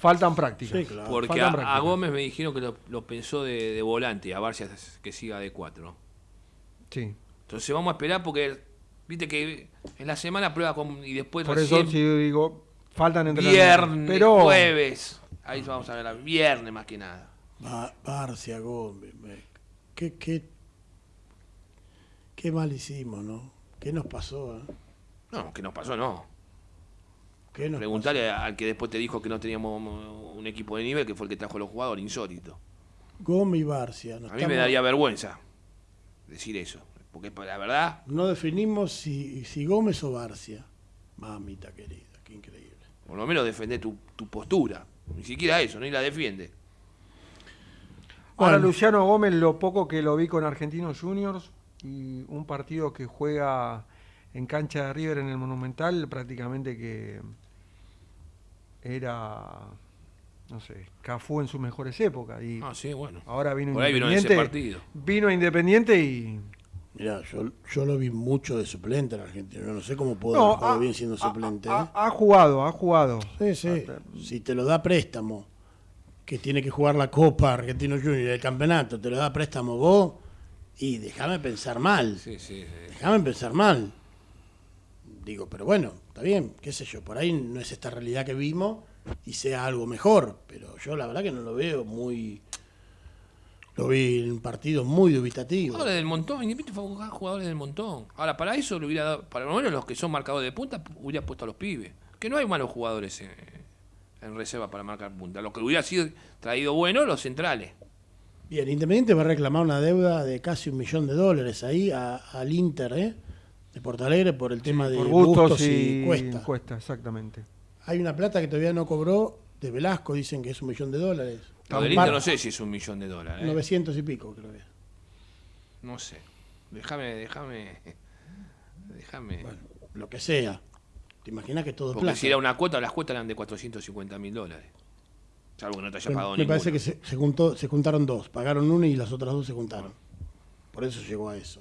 Faltan prácticas. Sí, claro. Porque Faltan a, a. Gómez me dijeron que lo, lo pensó de, de volante, a Barcia que siga de cuatro. Sí. Entonces vamos a esperar porque, viste que en la semana prueba con, y después Por eso sí digo, faltan entrenamientos. viernes, Pero jueves. Ahí vamos a ver, viernes más que nada. Ba- Barcia, Gómez. me- ¿Qué, qué, qué mal hicimos, ¿no? ¿Qué nos pasó? eh? No, que nos pasó, no. ¿Qué nos Preguntarle al que después te dijo que no teníamos un equipo de nivel, que fue el que trajo a los jugadores, insólito. Gómez y Barcia. no A mí me daría vergüenza decir eso. Porque la verdad, No definimos si, si Gómez o Barcia. Mamita querida, qué increíble. por lo menos defender tu, tu postura. Ni siquiera eso, ni la defiende. ahora Bueno. Luciano Gómez, lo poco que lo vi con Argentinos Juniors y un partido que juega en cancha de River en el Monumental, prácticamente que era, no sé, Cafú en sus mejores épocas. Y Ah, sí, bueno. ahora vino Por ahí vino Independiente. ese partido. Vino Independiente y. Mirá, yo, yo lo vi mucho de suplente en Argentina. No sé cómo puedo No, ha- bien siendo suplente. ha, ¿eh? ha jugado, ha jugado. Sí, sí. Ah, Si te lo da préstamo, que tiene que jugar la Copa Argentino Junior y el campeonato, te lo da préstamo vos, y déjame pensar mal. Sí, sí, sí. Déjame pensar mal. Digo, pero bueno, está bien, qué sé yo, por ahí no es esta realidad que vimos y sea algo mejor, pero yo la verdad que no lo veo muy... Lo vi en un partido muy dubitativo. Jugadores del montón, Independiente fue a buscar jugadores del montón. Ahora, para eso le hubiera dado, para lo menos los que son marcadores de punta, hubiera puesto a los pibes. Que no hay malos jugadores en, en reserva para marcar punta. Lo que hubiera sido traído bueno, los centrales. Bien, Independiente va a reclamar una deuda de casi un millón de dólares ahí a- al Inter, ¿eh? De Porto Alegre por el tema de por Bustos y, y, Cuesta. Cuesta, exactamente. Hay una plata que todavía no cobró de Velasco, dicen que es un millón de dólares. Lo del Par- Inter no sé si es un millón de dólares. ¿eh? 900 y pico, creo que es. No sé. Déjame, déjame. Déjame. Bueno, lo que sea. ¿Te imaginas que todo Porque plata? si era una cuota, las cuotas eran de 450 mil dólares. Salvo que no te haya Me- pagado me ninguno. parece que se, se juntó, se juntaron dos, pagaron una y las otras dos se juntaron. Por eso llegó a eso.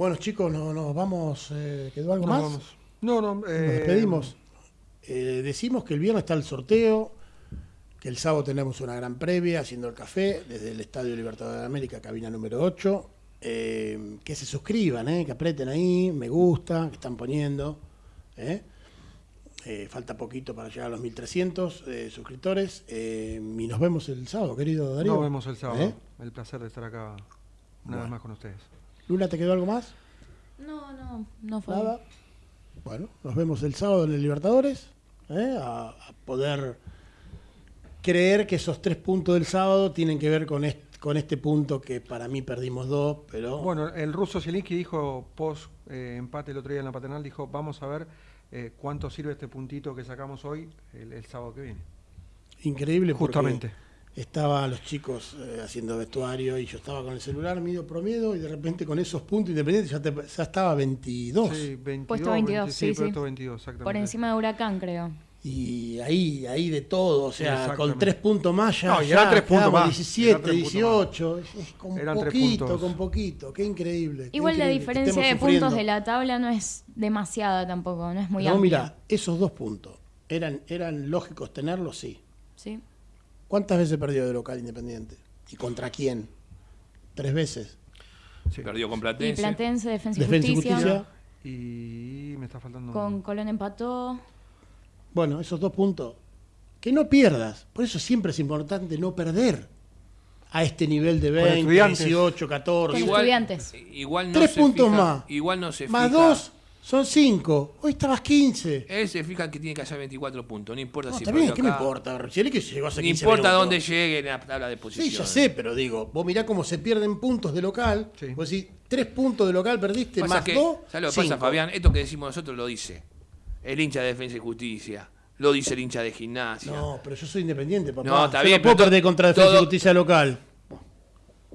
Bueno, chicos, no- nos vamos. eh, ¿Quedó algo Nos más? vamos. No, no. Nos eh, despedimos. Eh, decimos que el viernes está el sorteo, que el sábado tenemos una gran previa haciendo el café desde el Estadio Libertador de América, cabina número 8. Eh, que se suscriban, que aprieten ahí, me gusta, que están poniendo. falta poquito para llegar a los 1300 eh, suscriptores. Y nos vemos el sábado, querido Darío. Nos vemos el sábado. El placer de estar acá una Bueno. vez más con ustedes. Lula, ¿te quedó algo más? No, no, no fue. Nada. Bueno, nos vemos el sábado en el Libertadores. ¿eh? A, a poder creer que esos tres puntos del sábado tienen que ver con este, con este punto que para mí perdimos dos, pero Bueno, el ruso Zielinski dijo post eh, empate el otro día en la paternal, dijo, vamos a ver eh, cuánto sirve este puntito que sacamos hoy el, el sábado que viene. increíble porque Estaban los chicos eh, haciendo vestuario y yo estaba con el celular medio promedio y de repente con esos puntos independientes ya, te- ya estaba 22. Sí, 22, Puesto 22, 20, sí, sí. puesto 22, exactamente. Por encima de Huracán, creo. Y ahí, ahí de todo, o sea, con tres puntos más ya, No, y ya eran tres puntos más, 17, eran tres puntos 18, es- es con Eran poquito, con poquito, qué increíble. qué Igual la increíble diferencia de puntos de la tabla no es demasiada tampoco, no es muy No, amplia. mira, esos dos puntos, ¿eran, ¿eran lógicos tenerlos? Sí. ¿Sí? ¿Cuántas veces perdió de local Independiente? ¿Y contra quién? ¿Tres veces? Sí. Perdió con Y Platense. Platense, Defensa y Defensa y Justicia. Justicia. Y me está faltando... Con Colón empató. Bueno, esos dos puntos, que no pierdas. Por eso siempre es importante no perder a este nivel de 20, Estudiantes. 18, 14. Con Estudiantes. igual no Tres se puntos fija- más. Igual no se Más fija- dos son cinco. Hoy estabas 15. Él se fija que tiene que hacer 24 puntos. No importa No, si está bien, ¿qué me importa? Chile que llegó No 15 importa minutos. dónde llegue en la tabla de Sí, posiciones. ya sé, pero digo, vos mirá cómo se pierden puntos de local. Sí. Vos decís, tres puntos de local perdiste, Pasa más que, dos. ¿Sabes lo que pasa. Fabián? Esto que decimos nosotros lo dice el hincha de Defensa y Justicia. Lo dice el hincha de Gimnasia. No, pero yo soy independiente, papá. No, está Yo bien, No puedo pero perder contra Defensa y Justicia local.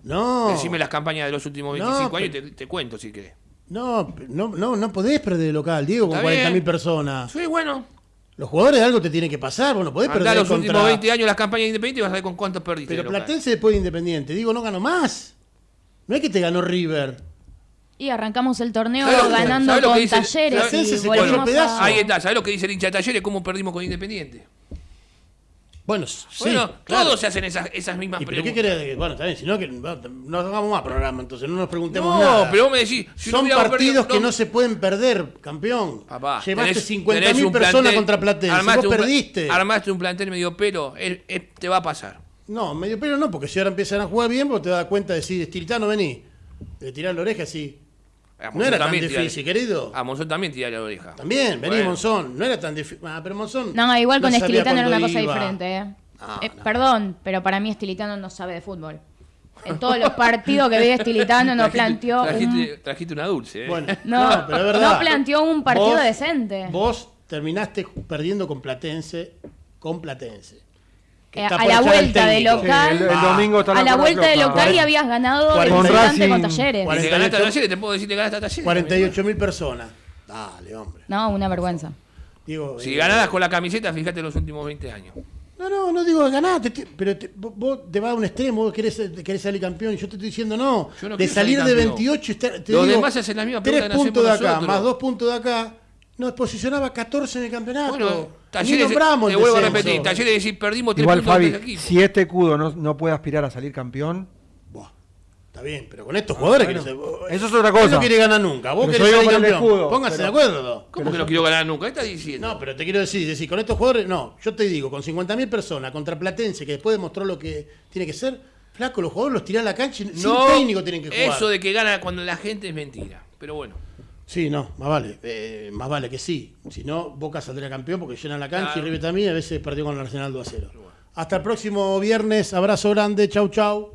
No. Decime las campañas de los últimos No, 25 años y te cuento si querés. No, no, no, no podés perder de local, Diego, con Está bien. 40.000 personas. Sí, bueno. Los jugadores de algo te tienen que pasar, vos no podés Andá perder los contra... últimos 20 años las campañas de Independiente y vas a ver con cuántos perdiste. Pero de. Platense después de Independiente, digo, no ganó más. No es que te ganó River. Y arrancamos el torneo ¿Sabes lo- ganando que con dice- talleres Platense y se a a... Ahí está, ¿sabes lo que dice el hincha de Talleres? ¿Cómo perdimos con Independiente? Bueno, sí, bueno, claro. todos se hacen esas, esas mismas ¿Y pero qué preguntas. querés? Bueno, está bien, si no, que no, no hagamos más programa, entonces no nos preguntemos No, nada. pero vos me decís, si no Son partidos perdido, que no se pueden perder, campeón. Papá, Llevaste tenés- 50.000 tenés un personas plantel- contra Platense, armaste vos un perdiste. Armaste un plantel medio pelo, él- él- te va a pasar. No, medio pelo no, porque si ahora empiezan a jugar bien, vos te das cuenta de decir, Estilitano, vení. De tirar la oreja así. A No era tan tira- difícil, querido. A Monzón también tira la oreja. También, vení, Bueno. Monzón. No era tan difícil. Ah, pero Monzón. No, igual con no Estilitano era una cosa iba. diferente, ¿eh? No, Eh, no. Perdón, pero para mí Estilitano no sabe de fútbol. En todos los partidos que vi de Estilitano no Trajiste- planteó un... Trajiste, trajiste una dulce, ¿eh? Bueno, No, no, pero es verdad. no planteó un partido Vos- decente. Vos terminaste perdiendo con Platense, con Platense. Eh, está a la vuelta de local, Sí, el, el Ah. domingo está a la vuelta de local y habías ganado de Cuarenta- visitante con Racing- Talleres. Y te 48. ganaste a Talleres, te puedo decir que ganaste a Talleres. 48 mil personas. Dale, hombre. No, una vergüenza. Digo, Si eh, ganadas con la camiseta, fíjate los últimos 20 años. No, no, no digo ganaste, te- pero te- vos, te vas a un extremo, vos querés, querés salir campeón yo te estoy diciendo no. No de salir salir de campeón. 28 y estar- te Los digo, demás hacen la misma tres pregunta que nos puntos de acá, nosotros. más dos puntos de acá, nos posicionaba 14 en el campeonato. Bueno, Talleres, nombramos te el vuelvo a repetir, Talleres decir, perdimos tres Igual, puntos Fabi, de equipo. si este cudo no, no puede aspirar a salir campeón, Buah, está bien, pero con estos jugadores bueno, que no se- eso es otra Él cosa. no quiere ganar nunca, vos Pero querés salir campeón. escudo, Pónganse pero- de acuerdo. ¿Cómo que no quiero ganar nunca? ¿Qué estás diciendo? No, pero te quiero decir, decir, con estos jugadores, no, yo te digo, con 50.000 personas contra Platense, que después demostró lo que tiene que ser, flaco, los jugadores los tiran a la cancha y sin técnico tienen que jugar. eso de que gana cuando la gente es mentira. Pero bueno, Sí, no, más vale, eh, más vale que sí. Si no, Boca saldría campeón porque llenan la cancha Claro. y River también, a veces perdió con el Arsenal 2 a 0. Hasta el próximo viernes, abrazo grande, chau chau.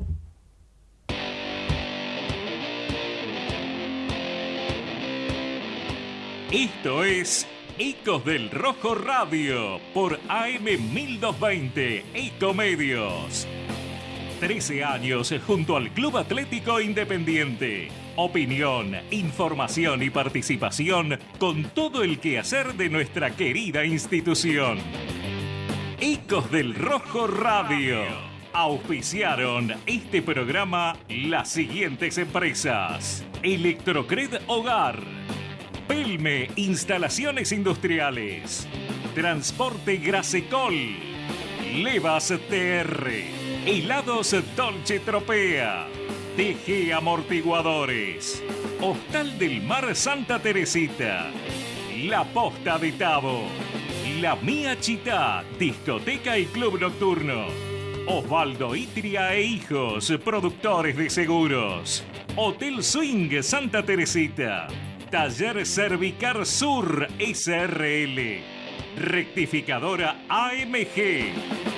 Esto es Ecos del Rojo Radio por AM 1220 Ecomedios. 13 años junto al Club Atlético Independiente. Opinión, información y participación con todo el quehacer de nuestra querida institución. Ecos del Rojo Radio. Auspiciaron este programa las siguientes empresas. Electrocred Hogar. Pelme Instalaciones Industriales. Transporte Grasecol. Levas TR. Helados Dolce Tropea. TG Amortiguadores. Hostal del Mar Santa Teresita. La Posta de Tabo. La Mía Chita, discoteca y club nocturno. Osvaldo Itria e Hijos, productores de seguros. Hotel Swing Santa Teresita. Taller Cervicar Sur SRL. Rectificadora AMG.